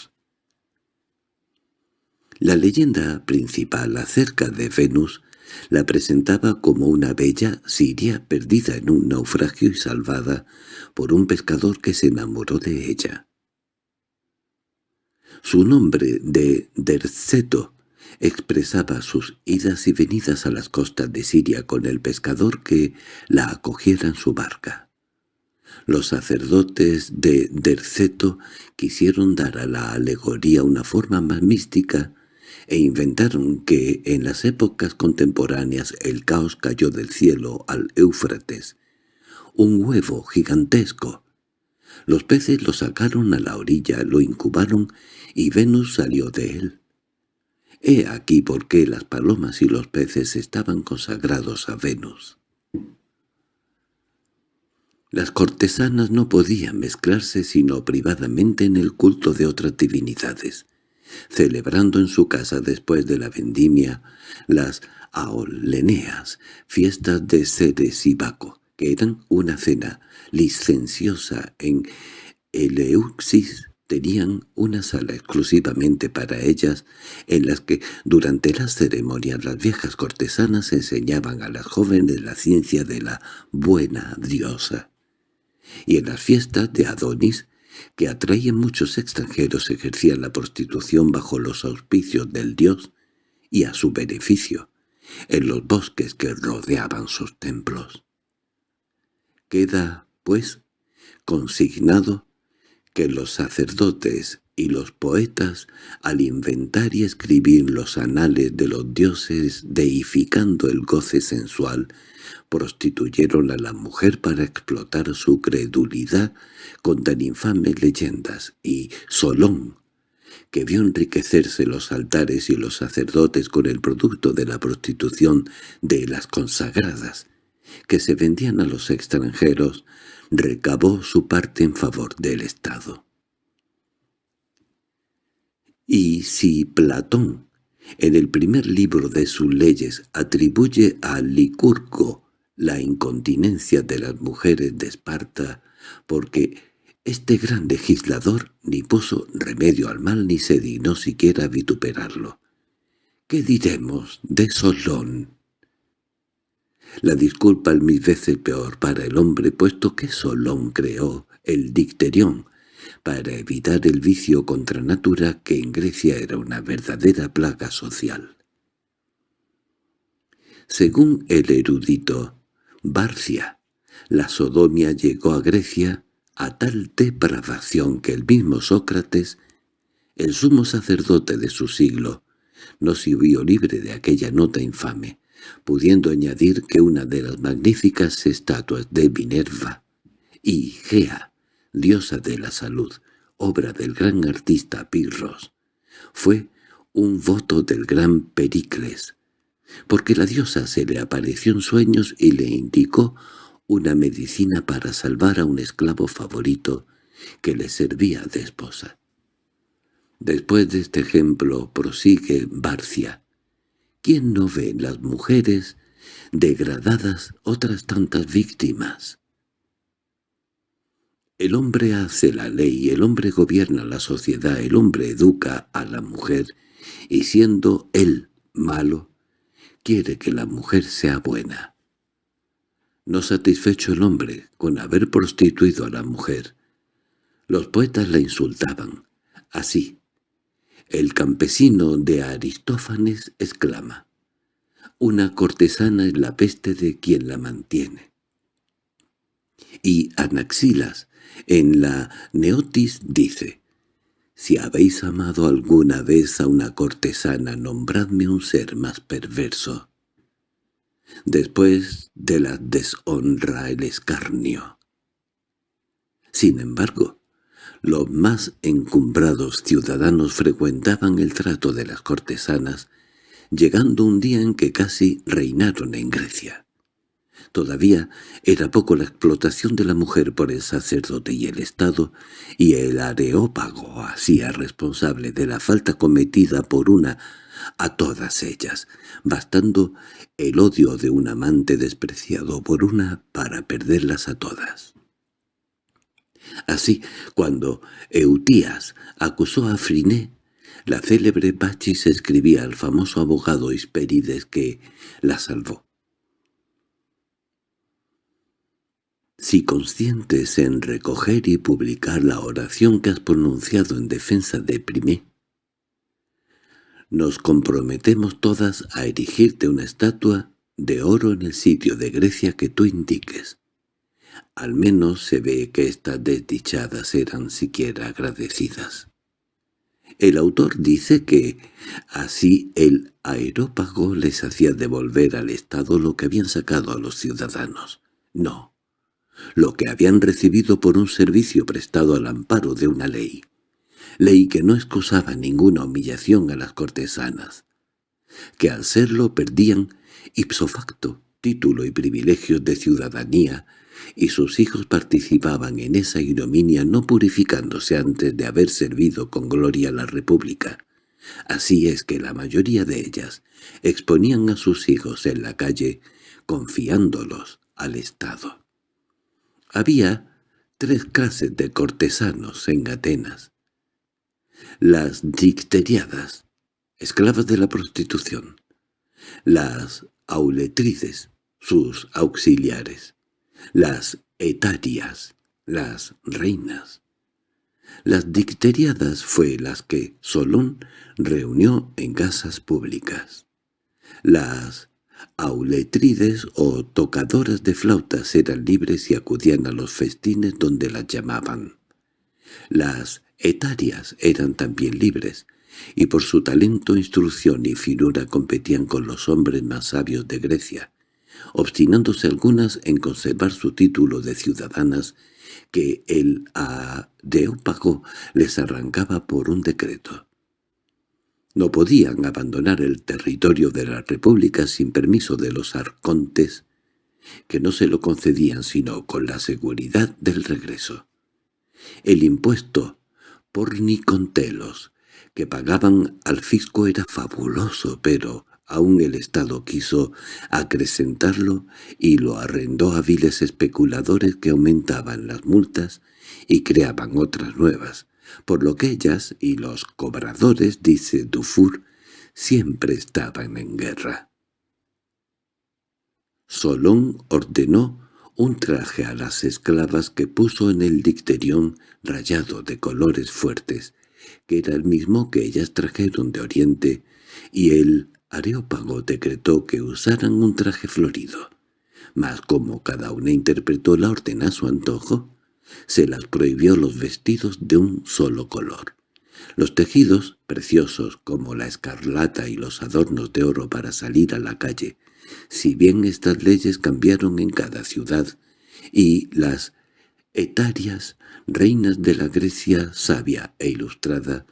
La leyenda principal acerca de Venus la presentaba como una bella siria perdida en un naufragio y salvada por un pescador que se enamoró de ella. Su nombre de Derceto expresaba sus idas y venidas a las costas de Siria con el pescador que la acogiera en su barca. Los sacerdotes de Derceto quisieron dar a la alegoría una forma más mística e inventaron que en las épocas contemporáneas el caos cayó del cielo al Éufrates, un huevo gigantesco. Los peces lo sacaron a la orilla, lo incubaron y Venus salió de él. He aquí por qué las palomas y los peces estaban consagrados a Venus. Las cortesanas no podían mezclarse sino privadamente en el culto de otras divinidades, celebrando en su casa después de la vendimia las aoleneas, fiestas de Ceres y Baco, que eran una cena licenciosa en Eleuxis tenían una sala exclusivamente para ellas, en las que durante las ceremonias las viejas cortesanas enseñaban a las jóvenes la ciencia de la buena diosa. Y en las fiestas de Adonis, que atraían muchos extranjeros, ejercían la prostitución bajo los auspicios del dios y a su beneficio, en los bosques que rodeaban sus templos. Queda, pues, consignado que los sacerdotes y los poetas, al inventar y escribir los anales de los dioses deificando el goce sensual, prostituyeron a la mujer para explotar su credulidad con tan infames leyendas, y Solón, que vio enriquecerse los altares y los sacerdotes con el producto de la prostitución de las consagradas, que se vendían a los extranjeros, recabó su parte en favor del Estado. Y si Platón, en el primer libro de sus leyes, atribuye a Licurgo la incontinencia de las mujeres de Esparta, porque este gran legislador ni puso remedio al mal ni se dignó siquiera vituperarlo. ¿Qué diremos de Solón? La disculpa es mil veces peor para el hombre, puesto que Solón creó el dicterión, para evitar el vicio contra natura que en Grecia era una verdadera plaga social. Según el erudito Barcia, la sodomia llegó a Grecia a tal depravación que el mismo Sócrates, el sumo sacerdote de su siglo, no se vio libre de aquella nota infame, pudiendo añadir que una de las magníficas estatuas de Minerva y Gea, diosa de la salud, obra del gran artista Pirros, fue un voto del gran Pericles, porque la diosa se le apareció en sueños y le indicó una medicina para salvar a un esclavo favorito que le servía de esposa. Después de este ejemplo prosigue Barcia, ¿Quién no ve en las mujeres degradadas otras tantas víctimas? El hombre hace la ley, el hombre gobierna la sociedad, el hombre educa a la mujer, y siendo él malo, quiere que la mujer sea buena. No satisfecho el hombre con haber prostituido a la mujer, los poetas la insultaban, así, el campesino de Aristófanes exclama, «Una cortesana es la peste de quien la mantiene». Y Anaxilas, en la Neotis, dice, «Si habéis amado alguna vez a una cortesana, nombradme un ser más perverso». Después de la deshonra el escarnio. Sin embargo, los más encumbrados ciudadanos frecuentaban el trato de las cortesanas, llegando un día en que casi reinaron en Grecia. Todavía era poco la explotación de la mujer por el sacerdote y el Estado, y el areópago hacía responsable de la falta cometida por una a todas ellas, bastando el odio de un amante despreciado por una para perderlas a todas. Así, cuando Eutías acusó a Friné, la célebre Bachis escribía al famoso abogado Hisperides que la salvó. Si conscientes en recoger y publicar la oración que has pronunciado en defensa de Primé, nos comprometemos todas a erigirte una estatua de oro en el sitio de Grecia que tú indiques. Al menos se ve que estas desdichadas eran siquiera agradecidas. El autor dice que así el aerópago les hacía devolver al Estado lo que habían sacado a los ciudadanos. No, lo que habían recibido por un servicio prestado al amparo de una ley ley que no excusaba ninguna humillación a las cortesanas, que al serlo perdían ipso facto título y privilegios de ciudadanía, y sus hijos participaban en esa ignominia no purificándose antes de haber servido con gloria a la República. Así es que la mayoría de ellas exponían a sus hijos en la calle, confiándolos al Estado. Había tres clases de cortesanos en Atenas, las dicteriadas, esclavas de la prostitución, las auletrices, sus auxiliares, las etarias, las reinas. Las dicteriadas fue las que Solón reunió en casas públicas. Las auletrides o tocadoras de flautas eran libres y acudían a los festines donde las llamaban. Las etarias eran también libres, y por su talento, instrucción y finura competían con los hombres más sabios de Grecia, obstinándose algunas en conservar su título de ciudadanas que el Areópago les arrancaba por un decreto. No podían abandonar el territorio de la República sin permiso de los arcontes, que no se lo concedían sino con la seguridad del regreso. El impuesto por Nicontelos, que pagaban al fisco era fabuloso, pero aún el Estado quiso acrecentarlo y lo arrendó a viles especuladores que aumentaban las multas y creaban otras nuevas, por lo que ellas y los cobradores, dice Dufour, siempre estaban en guerra. Solón ordenó un traje a las esclavas que puso en el dicterión rayado de colores fuertes, que era el mismo que ellas trajeron de Oriente, y el Areópago decretó que usaran un traje florido. Mas como cada una interpretó la orden a su antojo, se las prohibió los vestidos de un solo color. Los tejidos, preciosos como la escarlata y los adornos de oro para salir a la calle, si bien estas leyes cambiaron en cada ciudad, y las etarias, reinas de la Grecia sabia e ilustrada,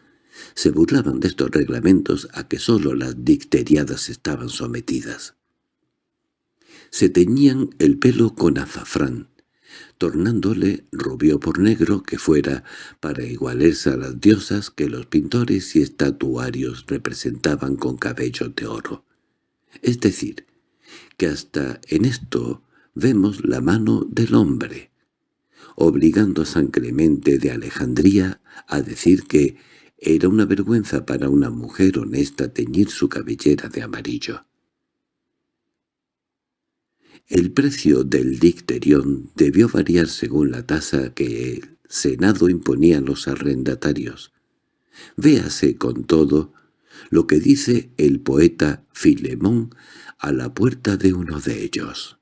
se burlaban de estos reglamentos a que sólo las dicteriadas estaban sometidas. Se teñían el pelo con azafrán, tornándole rubio por negro que fuera para igualarse a las diosas que los pintores y estatuarios representaban con cabellos de oro. Es decir, que hasta en esto vemos la mano del hombre, obligando a San Clemente de Alejandría a decir que era una vergüenza para una mujer honesta teñir su cabellera de amarillo. El precio del dicterión debió variar según la tasa que el Senado imponía a los arrendatarios. Véase con todo lo que dice el poeta Filemón a la puerta de uno de ellos.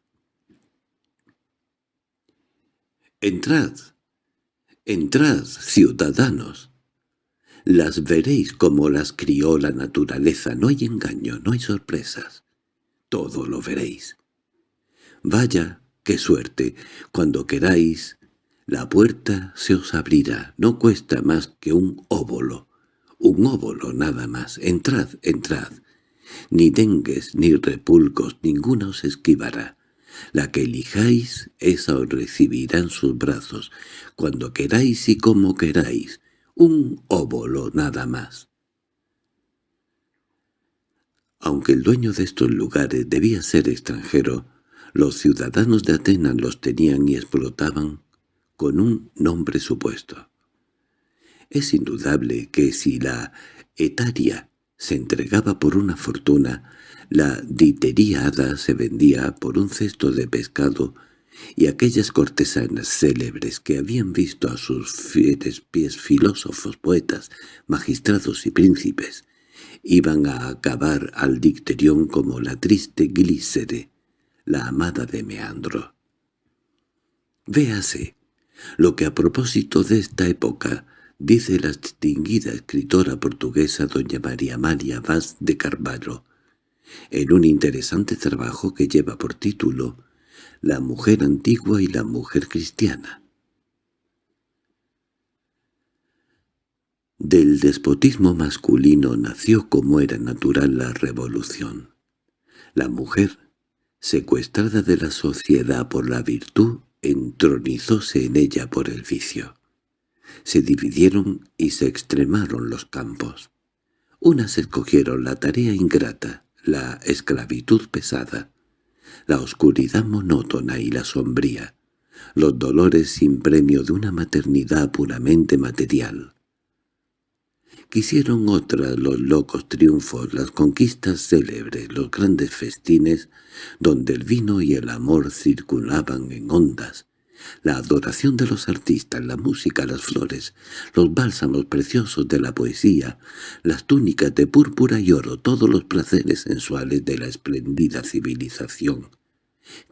«Entrad, entrad, ciudadanos. Las veréis como las crió la naturaleza, no hay engaño, no hay sorpresas. Todo lo veréis. Vaya, qué suerte, cuando queráis, La puerta se os abrirá, no cuesta más que un óvulo, un óvulo nada más. Entrad, entrad. Ni dengues ni repulcos, ninguno os esquivará. La que elijáis, esa os recibirá en sus brazos, cuando queráis y como queráis, un óvulo nada más. Aunque el dueño de estos lugares debía ser extranjero, los ciudadanos de Atenas los tenían y explotaban con un nombre supuesto. Es indudable que si la etaria se entregaba por una fortuna, la diteriada se vendía por un cesto de pescado y aquellas cortesanas célebres que habían visto a sus fieles pies filósofos, poetas, magistrados y príncipes, iban a acabar al dicterión como la triste Glícere, la amada de Meandro. Véase lo que a propósito de esta época dice la distinguida escritora portuguesa doña María María Vaz de Carvalho, en un interesante trabajo que lleva por título La mujer antigua y la mujer cristiana. Del despotismo masculino nació como era natural la revolución. La mujer, secuestrada de la sociedad por la virtud, entronizóse en ella por el vicio. Se dividieron y se extremaron los campos. Unas escogieron la tarea ingrata, la esclavitud pesada, la oscuridad monótona y la sombría, los dolores sin premio de una maternidad puramente material. Quisieron otras los locos triunfos, las conquistas célebres, los grandes festines, donde el vino y el amor circulaban en ondas, la adoración de los artistas, la música, las flores, los bálsamos preciosos de la poesía, las túnicas de púrpura y oro, todos los placeres sensuales de la espléndida civilización,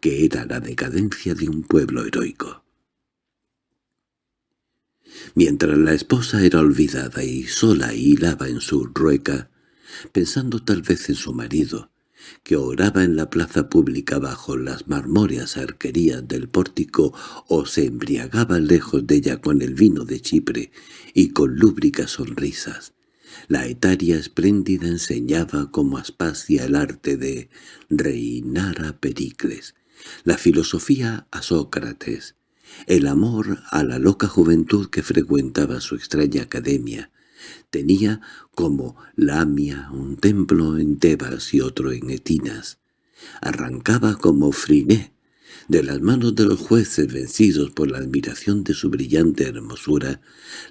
que era la decadencia de un pueblo heroico. Mientras la esposa era olvidada y sola hilaba en su rueca, pensando tal vez en su marido, que oraba en la plaza pública bajo las marmóreas arquerías del pórtico o se embriagaba lejos de ella con el vino de Chipre y con lúbricas sonrisas. La etaria espléndida enseñaba como Aspasia el arte de reinar a Pericles, la filosofía a Sócrates, el amor a la loca juventud que frecuentaba su extraña academia. Tenía como Lamia un templo en Tebas y otro en Etinas. Arrancaba como Friné de las manos de los jueces vencidos por la admiración de su brillante hermosura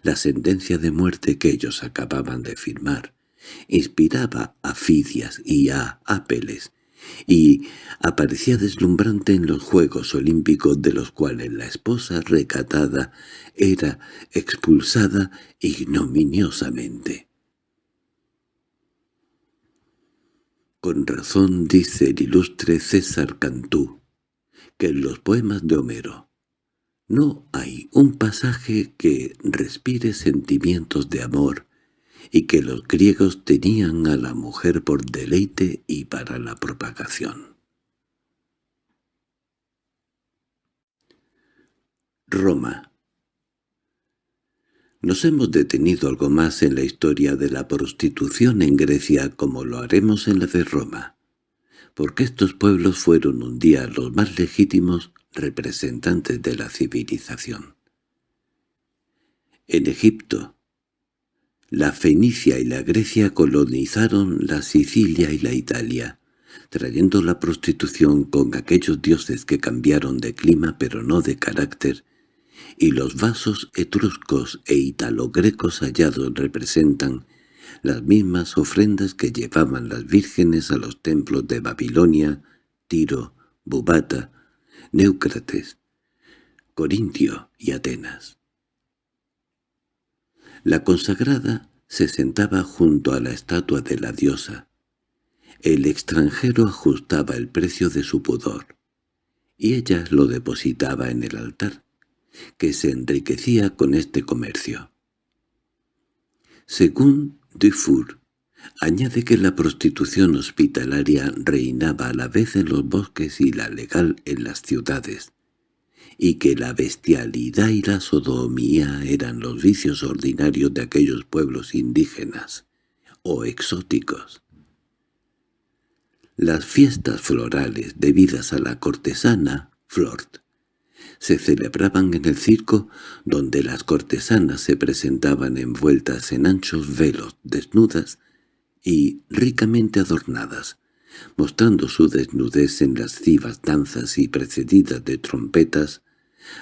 la sentencia de muerte que ellos acababan de firmar. Inspiraba a Fidias y a Apeles, y aparecía deslumbrante en los Juegos Olímpicos de los cuales la esposa recatada era expulsada ignominiosamente. Con razón dice el ilustre César Cantú, que en los poemas de Homero no hay un pasaje que respire sentimientos de amor, y que los griegos tenían a la mujer por deleite y para la propagación. Roma Nos hemos detenido algo más en la historia de la prostitución en Grecia como lo haremos en la de Roma, porque estos pueblos fueron un día los más legítimos representantes de la civilización. En Egipto, la Fenicia y la Grecia colonizaron la Sicilia y la Italia, trayendo la prostitución con aquellos dioses que cambiaron de clima pero no de carácter, y los vasos etruscos e italo-grecos hallados representan las mismas ofrendas que llevaban las vírgenes a los templos de Babilonia, Tiro, Bubata, Neucrates, Corintio y Atenas. La consagrada se sentaba junto a la estatua de la diosa. El extranjero ajustaba el precio de su pudor, y ella lo depositaba en el altar, que se enriquecía con este comercio. Según Dufour, añade que la prostitución hospitalaria reinaba a la vez en los bosques y la legal en las ciudades, y que la bestialidad y la sodomía eran los vicios ordinarios de aquellos pueblos indígenas o exóticos. Las fiestas florales debidas a la cortesana, Flort, se celebraban en el circo donde las cortesanas se presentaban envueltas en anchos velos, desnudas y ricamente adornadas, mostrando su desnudez en las lascivas danzas y precedidas de trompetas,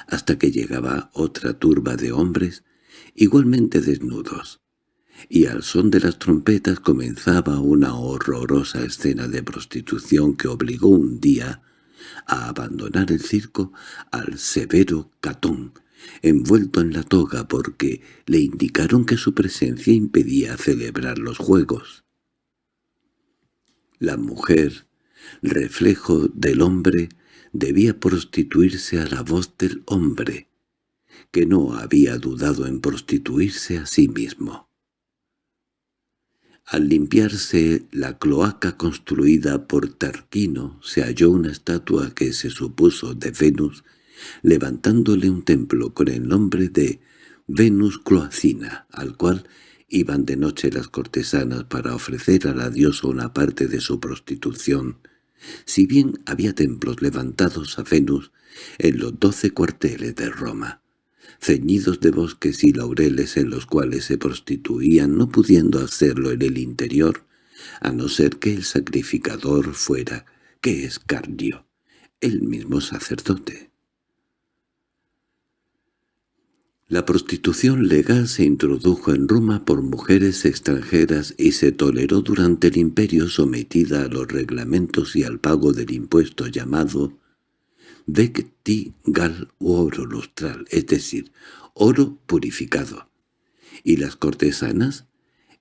hasta que llegaba otra turba de hombres igualmente desnudos, y al son de las trompetas comenzaba una horrorosa escena de prostitución que obligó un día a abandonar el circo al severo Catón, envuelto en la toga porque le indicaron que su presencia impedía celebrar los juegos. La mujer, reflejo del hombre, debía prostituirse a la voz del hombre, que no había dudado en prostituirse a sí mismo. Al limpiarse la cloaca construida por Tarquino se halló una estatua que se supuso de Venus, levantándole un templo con el nombre de Venus Cloacina, al cual Iban de noche las cortesanas para ofrecer a la diosa una parte de su prostitución, si bien había templos levantados a Venus en los doce cuarteles de Roma, ceñidos de bosques y laureles en los cuales se prostituían no pudiendo hacerlo en el interior, a no ser que el sacrificador fuera, que es Cardio, el mismo sacerdote. La prostitución legal se introdujo en Roma por mujeres extranjeras y se toleró durante el imperio sometida a los reglamentos y al pago del impuesto llamado vecti gal u oro lustral, es decir, oro purificado. Y las cortesanas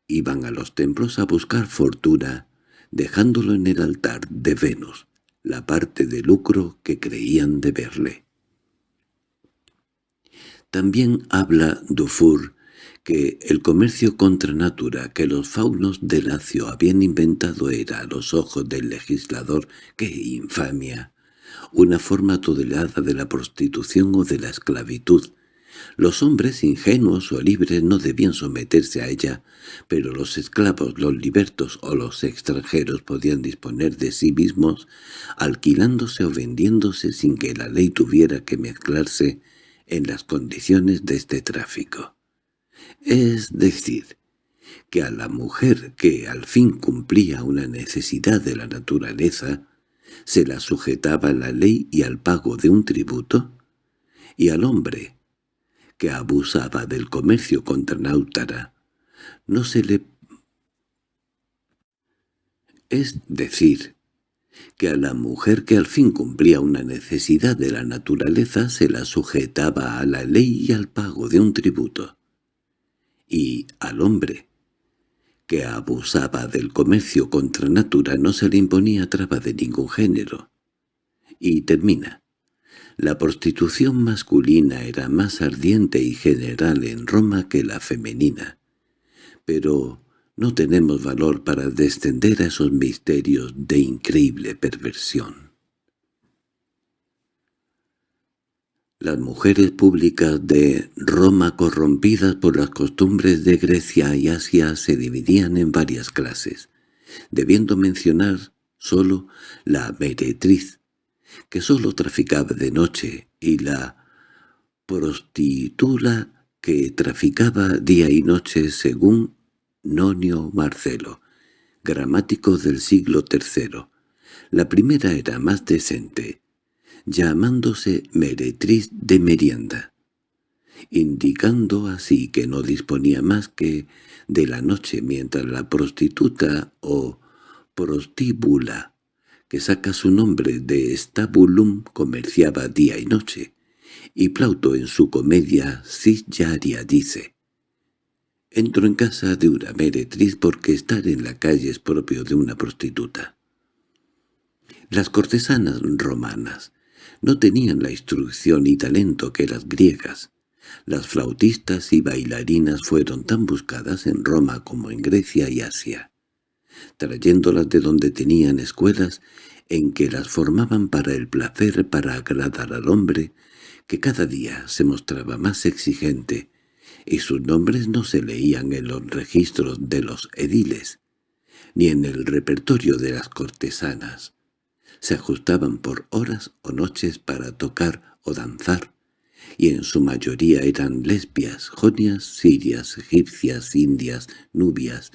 iban a los templos a buscar fortuna, dejándolo en el altar de Venus, la parte de lucro que creían deberle. También habla Dufour que el comercio contra natura que los faunos de Lacio habían inventado era, a los ojos del legislador, ¡qué infamia! Una forma tolerada de la prostitución o de la esclavitud. Los hombres ingenuos o libres no debían someterse a ella, pero los esclavos, los libertos o los extranjeros podían disponer de sí mismos, alquilándose o vendiéndose sin que la ley tuviera que mezclarse en las condiciones de este tráfico. Es decir, que a la mujer que al fin cumplía una necesidad de la naturaleza, se la sujetaba a la ley y al pago de un tributo, y al hombre, que abusaba del comercio contra Náutara, no se le... Es decir, que a la mujer que al fin cumplía una necesidad de la naturaleza se la sujetaba a la ley y al pago de un tributo, y al hombre que abusaba del comercio contra natura no se le imponía traba de ningún género. Y termina. La prostitución masculina era más ardiente y general en Roma que la femenina, pero no tenemos valor para descender a esos misterios de increíble perversión. Las mujeres públicas de Roma corrompidas por las costumbres de Grecia y Asia se dividían en varias clases, debiendo mencionar sólo la meretriz, que sólo traficaba de noche, y la prostitula que traficaba día y noche según Nonio Marcelo, gramático del siglo III. La primera era más decente, llamándose meretriz de merienda, indicando así que no disponía más que de la noche mientras la prostituta o prostíbula, que saca su nombre de stabulum, comerciaba día y noche, y Plauto en su comedia Cisjaria dice Entro en casa de una meretriz porque estar en la calle es propio de una prostituta. Las cortesanas romanas no tenían la instrucción y talento que las griegas. Las flautistas y bailarinas fueron tan buscadas en Roma como en Grecia y Asia, trayéndolas de donde tenían escuelas en que las formaban para el placer para agradar al hombre, que cada día se mostraba más exigente, y sus nombres no se leían en los registros de los ediles, ni en el repertorio de las cortesanas. Se ajustaban por horas o noches para tocar o danzar, y en su mayoría eran lesbias, jonias, sirias, egipcias, indias, nubias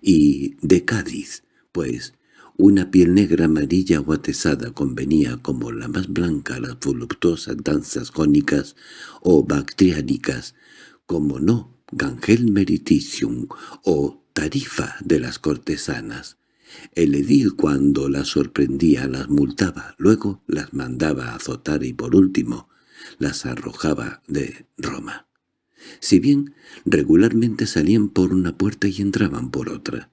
y de Cádiz, pues una piel negra amarilla o atesada convenía como la más blanca a las voluptuosas danzas jónicas o bactriánicas, como no Gangel Meriticium o Tarifa de las cortesanas. El edil cuando las sorprendía las multaba, luego las mandaba azotar y por último las arrojaba de Roma. Si bien regularmente salían por una puerta y entraban por otra,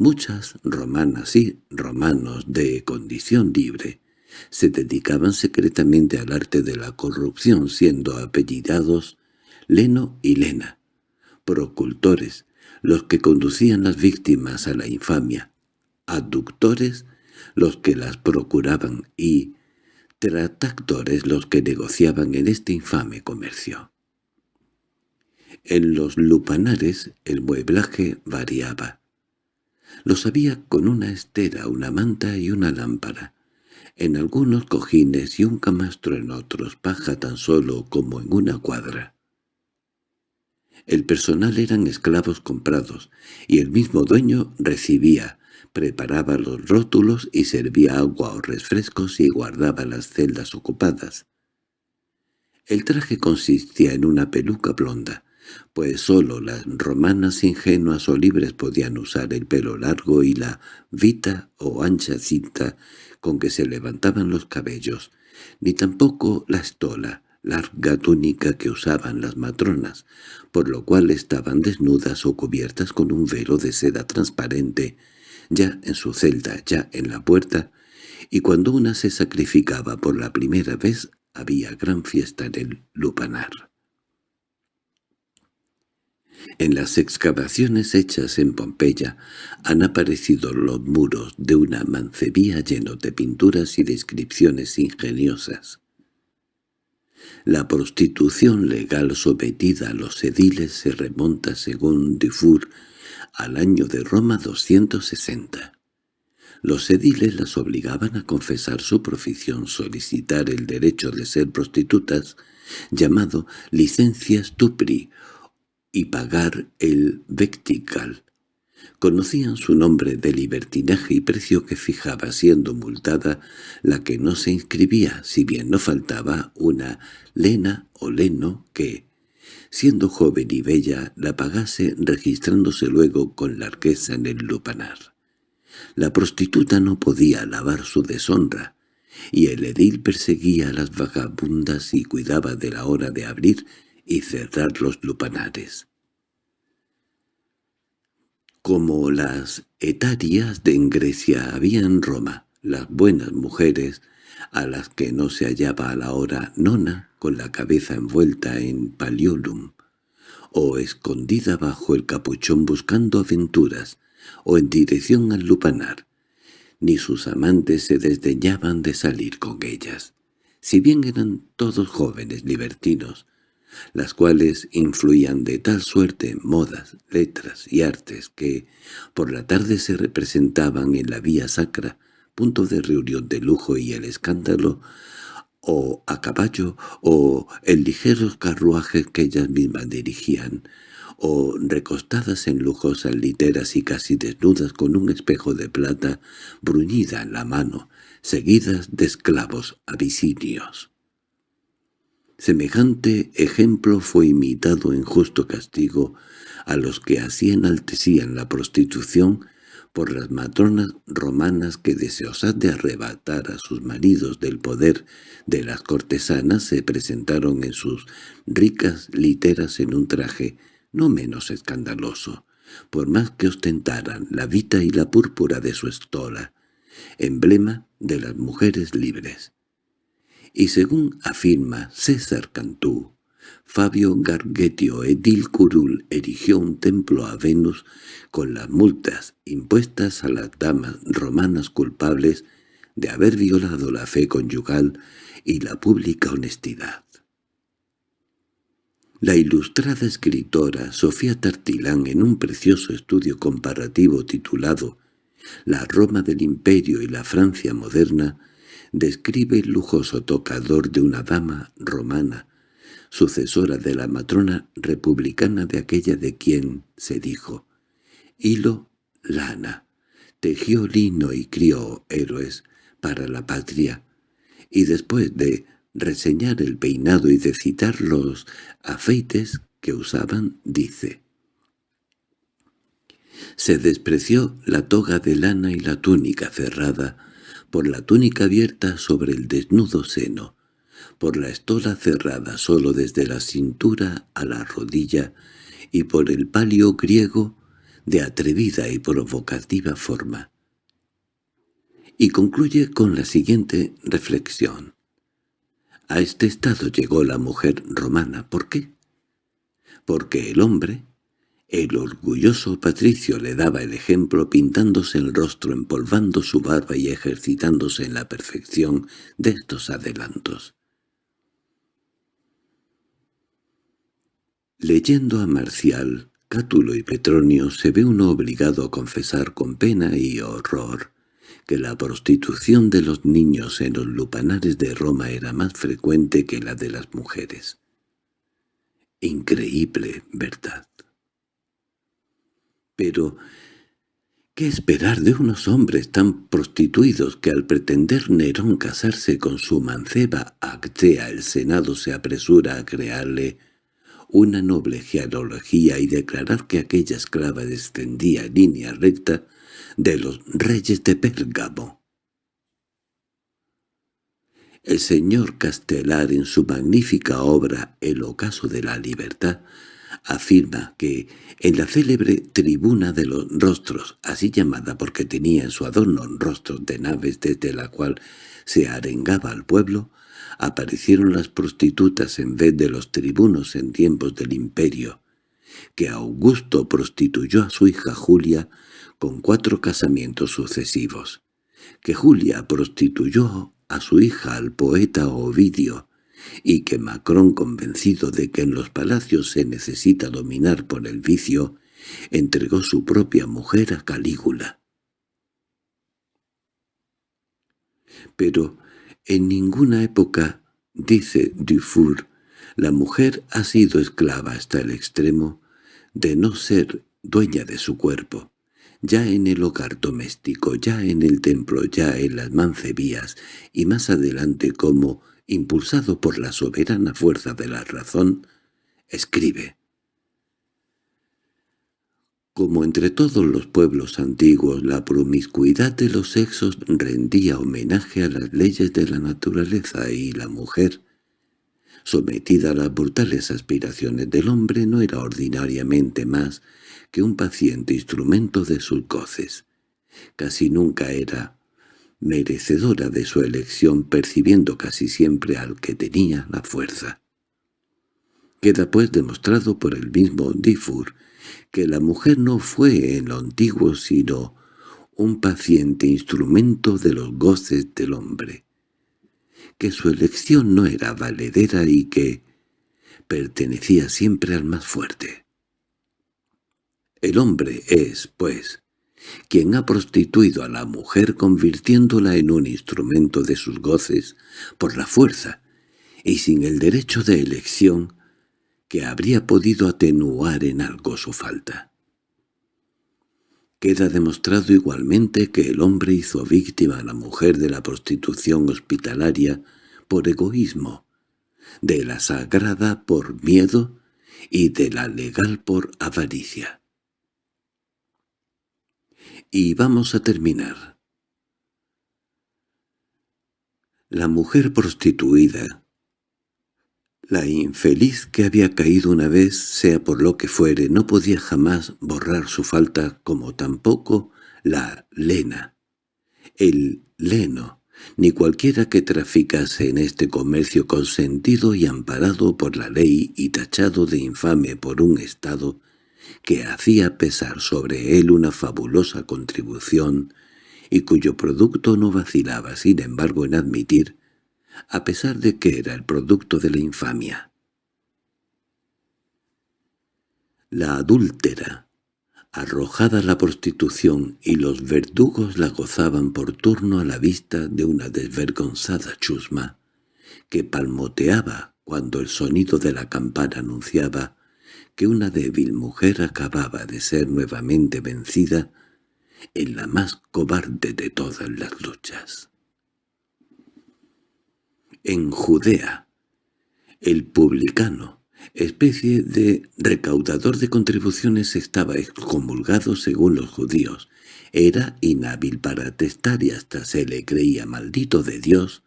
Muchas romanas y romanos de condición libre se dedicaban secretamente al arte de la corrupción siendo apellidados Leno y Lena, procultores, los que conducían las víctimas a la infamia, aductores, los que las procuraban y tratactores los que negociaban en este infame comercio. En los lupanares el mueblaje variaba. Los había con una estera, una manta y una lámpara. En algunos cojines y un camastro en otros, paja tan solo como en una cuadra. El personal eran esclavos comprados, y el mismo dueño recibía, preparaba los rótulos y servía agua o refrescos y guardaba las celdas ocupadas. El traje consistía en una peluca blonda, pues sólo las romanas ingenuas o libres podían usar el pelo largo y la vita o ancha cinta con que se levantaban los cabellos, ni tampoco la estola, larga túnica que usaban las matronas, por lo cual estaban desnudas o cubiertas con un velo de seda transparente, ya en su celda, ya en la puerta, y cuando una se sacrificaba por la primera vez había gran fiesta en el lupanar. En las excavaciones hechas en Pompeya han aparecido los muros de una mancebía llenos de pinturas y descripciones ingeniosas. La prostitución legal sometida a los ediles se remonta, según Dufour, al año de Roma 260. Los ediles las obligaban a confesar su profesión, solicitar el derecho de ser prostitutas, llamado licencia stupri y pagar el vectical. Conocían su nombre de libertinaje y precio que fijaba siendo multada la que no se inscribía, si bien no faltaba una lena o leno que, siendo joven y bella, la pagase registrándose luego con largueza en el lupanar. La prostituta no podía lavar su deshonra, y el edil perseguía a las vagabundas y cuidaba de la hora de abrir y cerrar los lupanares. Como las etarias de en Grecia había en Roma, las buenas mujeres, a las que no se hallaba a la hora nona con la cabeza envuelta en paliolum, o escondida bajo el capuchón buscando aventuras, o en dirección al lupanar, ni sus amantes se desdeñaban de salir con ellas. Si bien eran todos jóvenes libertinos, las cuales influían de tal suerte en modas, letras y artes que por la tarde se representaban en la vía sacra, punto de reunión de lujo y el escándalo, o a caballo, o en ligeros carruajes que ellas mismas dirigían, o recostadas en lujosas literas y casi desnudas con un espejo de plata bruñida en la mano, seguidas de esclavos abisinios. Semejante ejemplo fue imitado en justo castigo a los que así enaltecían la prostitución por las matronas romanas que deseosas de arrebatar a sus maridos del poder de las cortesanas se presentaron en sus ricas literas en un traje no menos escandaloso, por más que ostentaran la vita y la púrpura de su estola, emblema de las mujeres libres y según afirma César Cantú, Fabio Gargetio Edil Curul erigió un templo a Venus con las multas impuestas a las damas romanas culpables de haber violado la fe conyugal y la pública honestidad. La ilustrada escritora Sofía Tartilán en un precioso estudio comparativo titulado La Roma del Imperio y la Francia moderna describe el lujoso tocador de una dama romana, sucesora de la matrona republicana de aquella de quien se dijo «Hilo, lana, tejió lino y crió héroes para la patria», y después de reseñar el peinado y de citar los afeites que usaban, dice Se despreció la toga de lana y la túnica cerrada, por la túnica abierta sobre el desnudo seno, por la estola cerrada solo desde la cintura a la rodilla y por el palio griego de atrevida y provocativa forma. Y concluye con la siguiente reflexión. A este estado llegó la mujer romana. ¿Por qué? Porque el hombre, el orgulloso patricio le daba el ejemplo pintándose el rostro, empolvando su barba y ejercitándose en la perfección de estos adelantos. Leyendo a Marcial, Cátulo y Petronio se ve uno obligado a confesar con pena y horror que la prostitución de los niños en los lupanares de Roma era más frecuente que la de las mujeres. Increíble, ¿verdad? Pero, ¿qué esperar de unos hombres tan prostituidos que al pretender Nerón casarse con su manceba Actea el Senado se apresura a crearle una noble genealogía y declarar que aquella esclava descendía en línea recta de los reyes de Pérgamo. El señor Castelar en su magnífica obra El ocaso de la libertad afirma que en la célebre tribuna de los rostros, así llamada porque tenía en su adorno rostros de naves desde la cual se arengaba al pueblo, aparecieron las prostitutas en vez de los tribunos en tiempos del imperio, que Augusto prostituyó a su hija Julia con cuatro casamientos sucesivos, que Julia prostituyó a su hija al poeta Ovidio, y que Macron, convencido de que en los palacios se necesita dominar por el vicio, entregó su propia mujer a Calígula. Pero en ninguna época, dice Dufour, la mujer ha sido esclava hasta el extremo de no ser dueña de su cuerpo, ya en el hogar doméstico, ya en el templo, ya en las mancebías, y más adelante como, impulsado por la soberana fuerza de la razón, escribe. Como entre todos los pueblos antiguos la promiscuidad de los sexos rendía homenaje a las leyes de la naturaleza y la mujer, sometida a las brutales aspiraciones del hombre, no era ordinariamente más que un paciente instrumento de sus goces. Casi nunca era merecedora de su elección, percibiendo casi siempre al que tenía la fuerza. Queda pues demostrado por el mismo Diffur que la mujer no fue en lo antiguo sino un paciente instrumento de los goces del hombre, que su elección no era valedera y que pertenecía siempre al más fuerte. El hombre es, pues, quien ha prostituido a la mujer convirtiéndola en un instrumento de sus goces por la fuerza y sin el derecho de elección que habría podido atenuar en algo su falta. Queda demostrado igualmente que el hombre hizo víctima a la mujer de la prostitución hospitalaria por egoísmo, de la sagrada por miedo y de la legal por avaricia. Y vamos a terminar. La mujer prostituida, la infeliz que había caído una vez, sea por lo que fuere, no podía jamás borrar su falta como tampoco la lena, el leno, ni cualquiera que traficase en este comercio consentido y amparado por la ley y tachado de infame por un Estado que hacía pesar sobre él una fabulosa contribución y cuyo producto no vacilaba sin embargo en admitir, a pesar de que era el producto de la infamia. La adúltera, arrojada a la prostitución y los verdugos la gozaban por turno a la vista de una desvergonzada chusma, que palmoteaba cuando el sonido de la campana anunciaba que una débil mujer acababa de ser nuevamente vencida en la más cobarde de todas las luchas. En Judea, el publicano, especie de recaudador de contribuciones, estaba excomulgado según los judíos. Era inhábil para atestar y hasta se le creía maldito de Dios,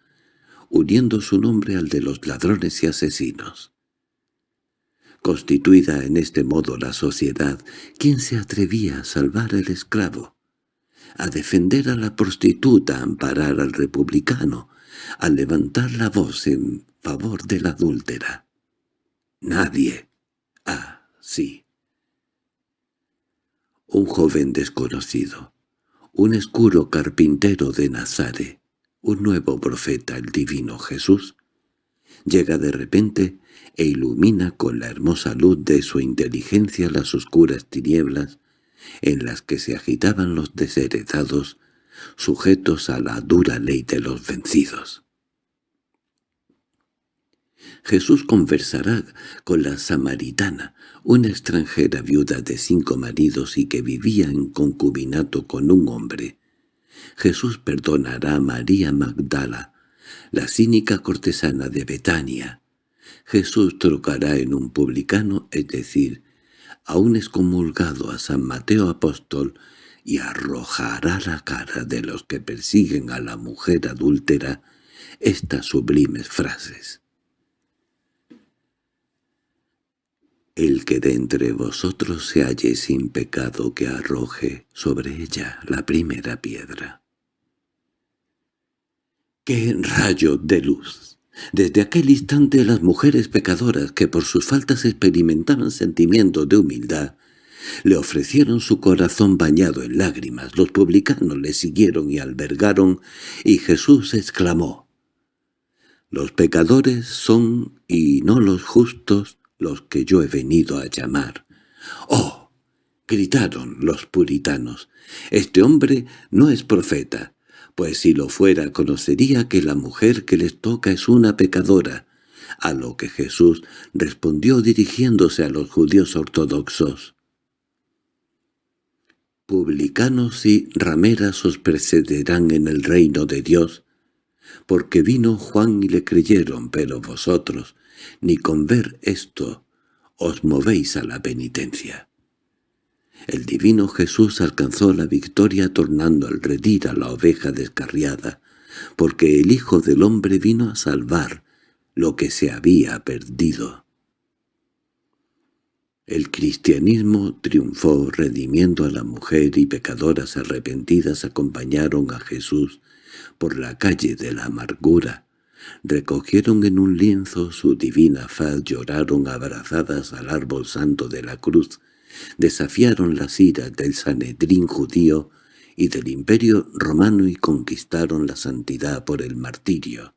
uniendo su nombre al de los ladrones y asesinos. Constituida en este modo la sociedad, ¿quién se atrevía a salvar al esclavo? A defender a la prostituta, a amparar al republicano, a levantar la voz en favor de la adúltera. Nadie. Ah, sí. Un joven desconocido, un escuro carpintero de Nazare, un nuevo profeta, el divino Jesús, llega de repente e ilumina con la hermosa luz de su inteligencia las oscuras tinieblas en las que se agitaban los desheredados, sujetos a la dura ley de los vencidos. Jesús conversará con la samaritana, una extranjera viuda de cinco maridos y que vivía en concubinato con un hombre. Jesús perdonará a María Magdala, la cínica cortesana de Betania. Jesús trocará en un publicano, es decir, a un excomulgado a San Mateo Apóstol, y arrojará la cara de los que persiguen a la mujer adúltera estas sublimes frases. El que de entre vosotros se halle sin pecado que arroje sobre ella la primera piedra. ¡Qué rayo de luz! Desde aquel instante las mujeres pecadoras que por sus faltas experimentaban sentimientos de humildad, le ofrecieron su corazón bañado en lágrimas, los publicanos le siguieron y albergaron, y Jesús exclamó, «Los pecadores son, y no los justos, los que yo he venido a llamar». «¡Oh!» gritaron los puritanos, «este hombre no es profeta, pues si lo fuera conocería que la mujer que les toca es una pecadora, a lo que Jesús respondió dirigiéndose a los judíos ortodoxos. Publicanos y rameras os precederán en el reino de Dios, porque vino Juan y le creyeron, pero vosotros, ni con ver esto, os movéis a la penitencia. El divino Jesús alcanzó la victoria tornando al redil a la oveja descarriada, porque el Hijo del Hombre vino a salvar lo que se había perdido. El cristianismo triunfó redimiendo a la mujer y pecadoras arrepentidas acompañaron a Jesús por la calle de la amargura, recogieron en un lienzo su divina faz, lloraron abrazadas al árbol santo de la cruz, desafiaron las iras del Sanedrín judío y del imperio romano y conquistaron la santidad por el martirio.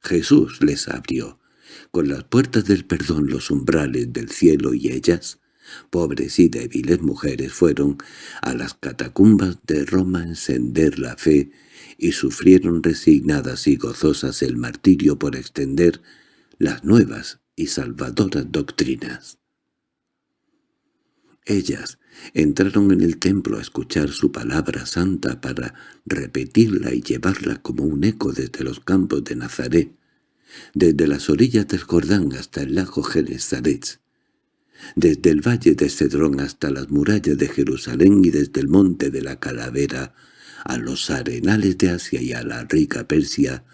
Jesús les abrió, con las puertas del perdón los umbrales del cielo y ellas, pobres y débiles mujeres, fueron a las catacumbas de Roma a encender la fe y sufrieron resignadas y gozosas el martirio por extender las nuevas y salvadoras doctrinas. Ellas entraron en el templo a escuchar su palabra santa para repetirla y llevarla como un eco desde los campos de Nazaret, desde las orillas del Jordán hasta el lago Genesaret, desde el valle de Cedrón hasta las murallas de Jerusalén y desde el monte de la Calavera a los arenales de Asia y a la rica Persia,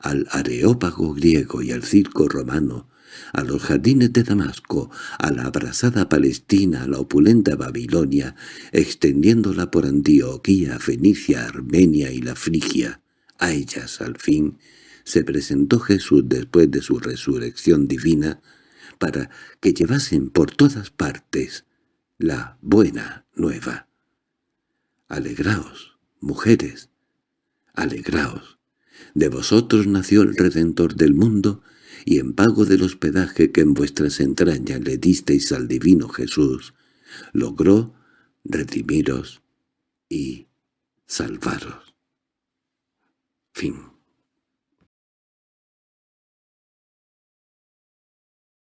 al areópago griego y al circo romano, a los jardines de Damasco, a la abrasada Palestina, a la opulenta Babilonia, extendiéndola por Antioquía, Fenicia, Armenia y la Frigia. A ellas, al fin, se presentó Jesús después de su resurrección divina, para que llevasen por todas partes la buena nueva. Alegraos, mujeres, alegraos. De vosotros nació el Redentor del mundo, y en pago del hospedaje que en vuestras entrañas le disteis al divino Jesús, logró redimiros y salvaros. Fin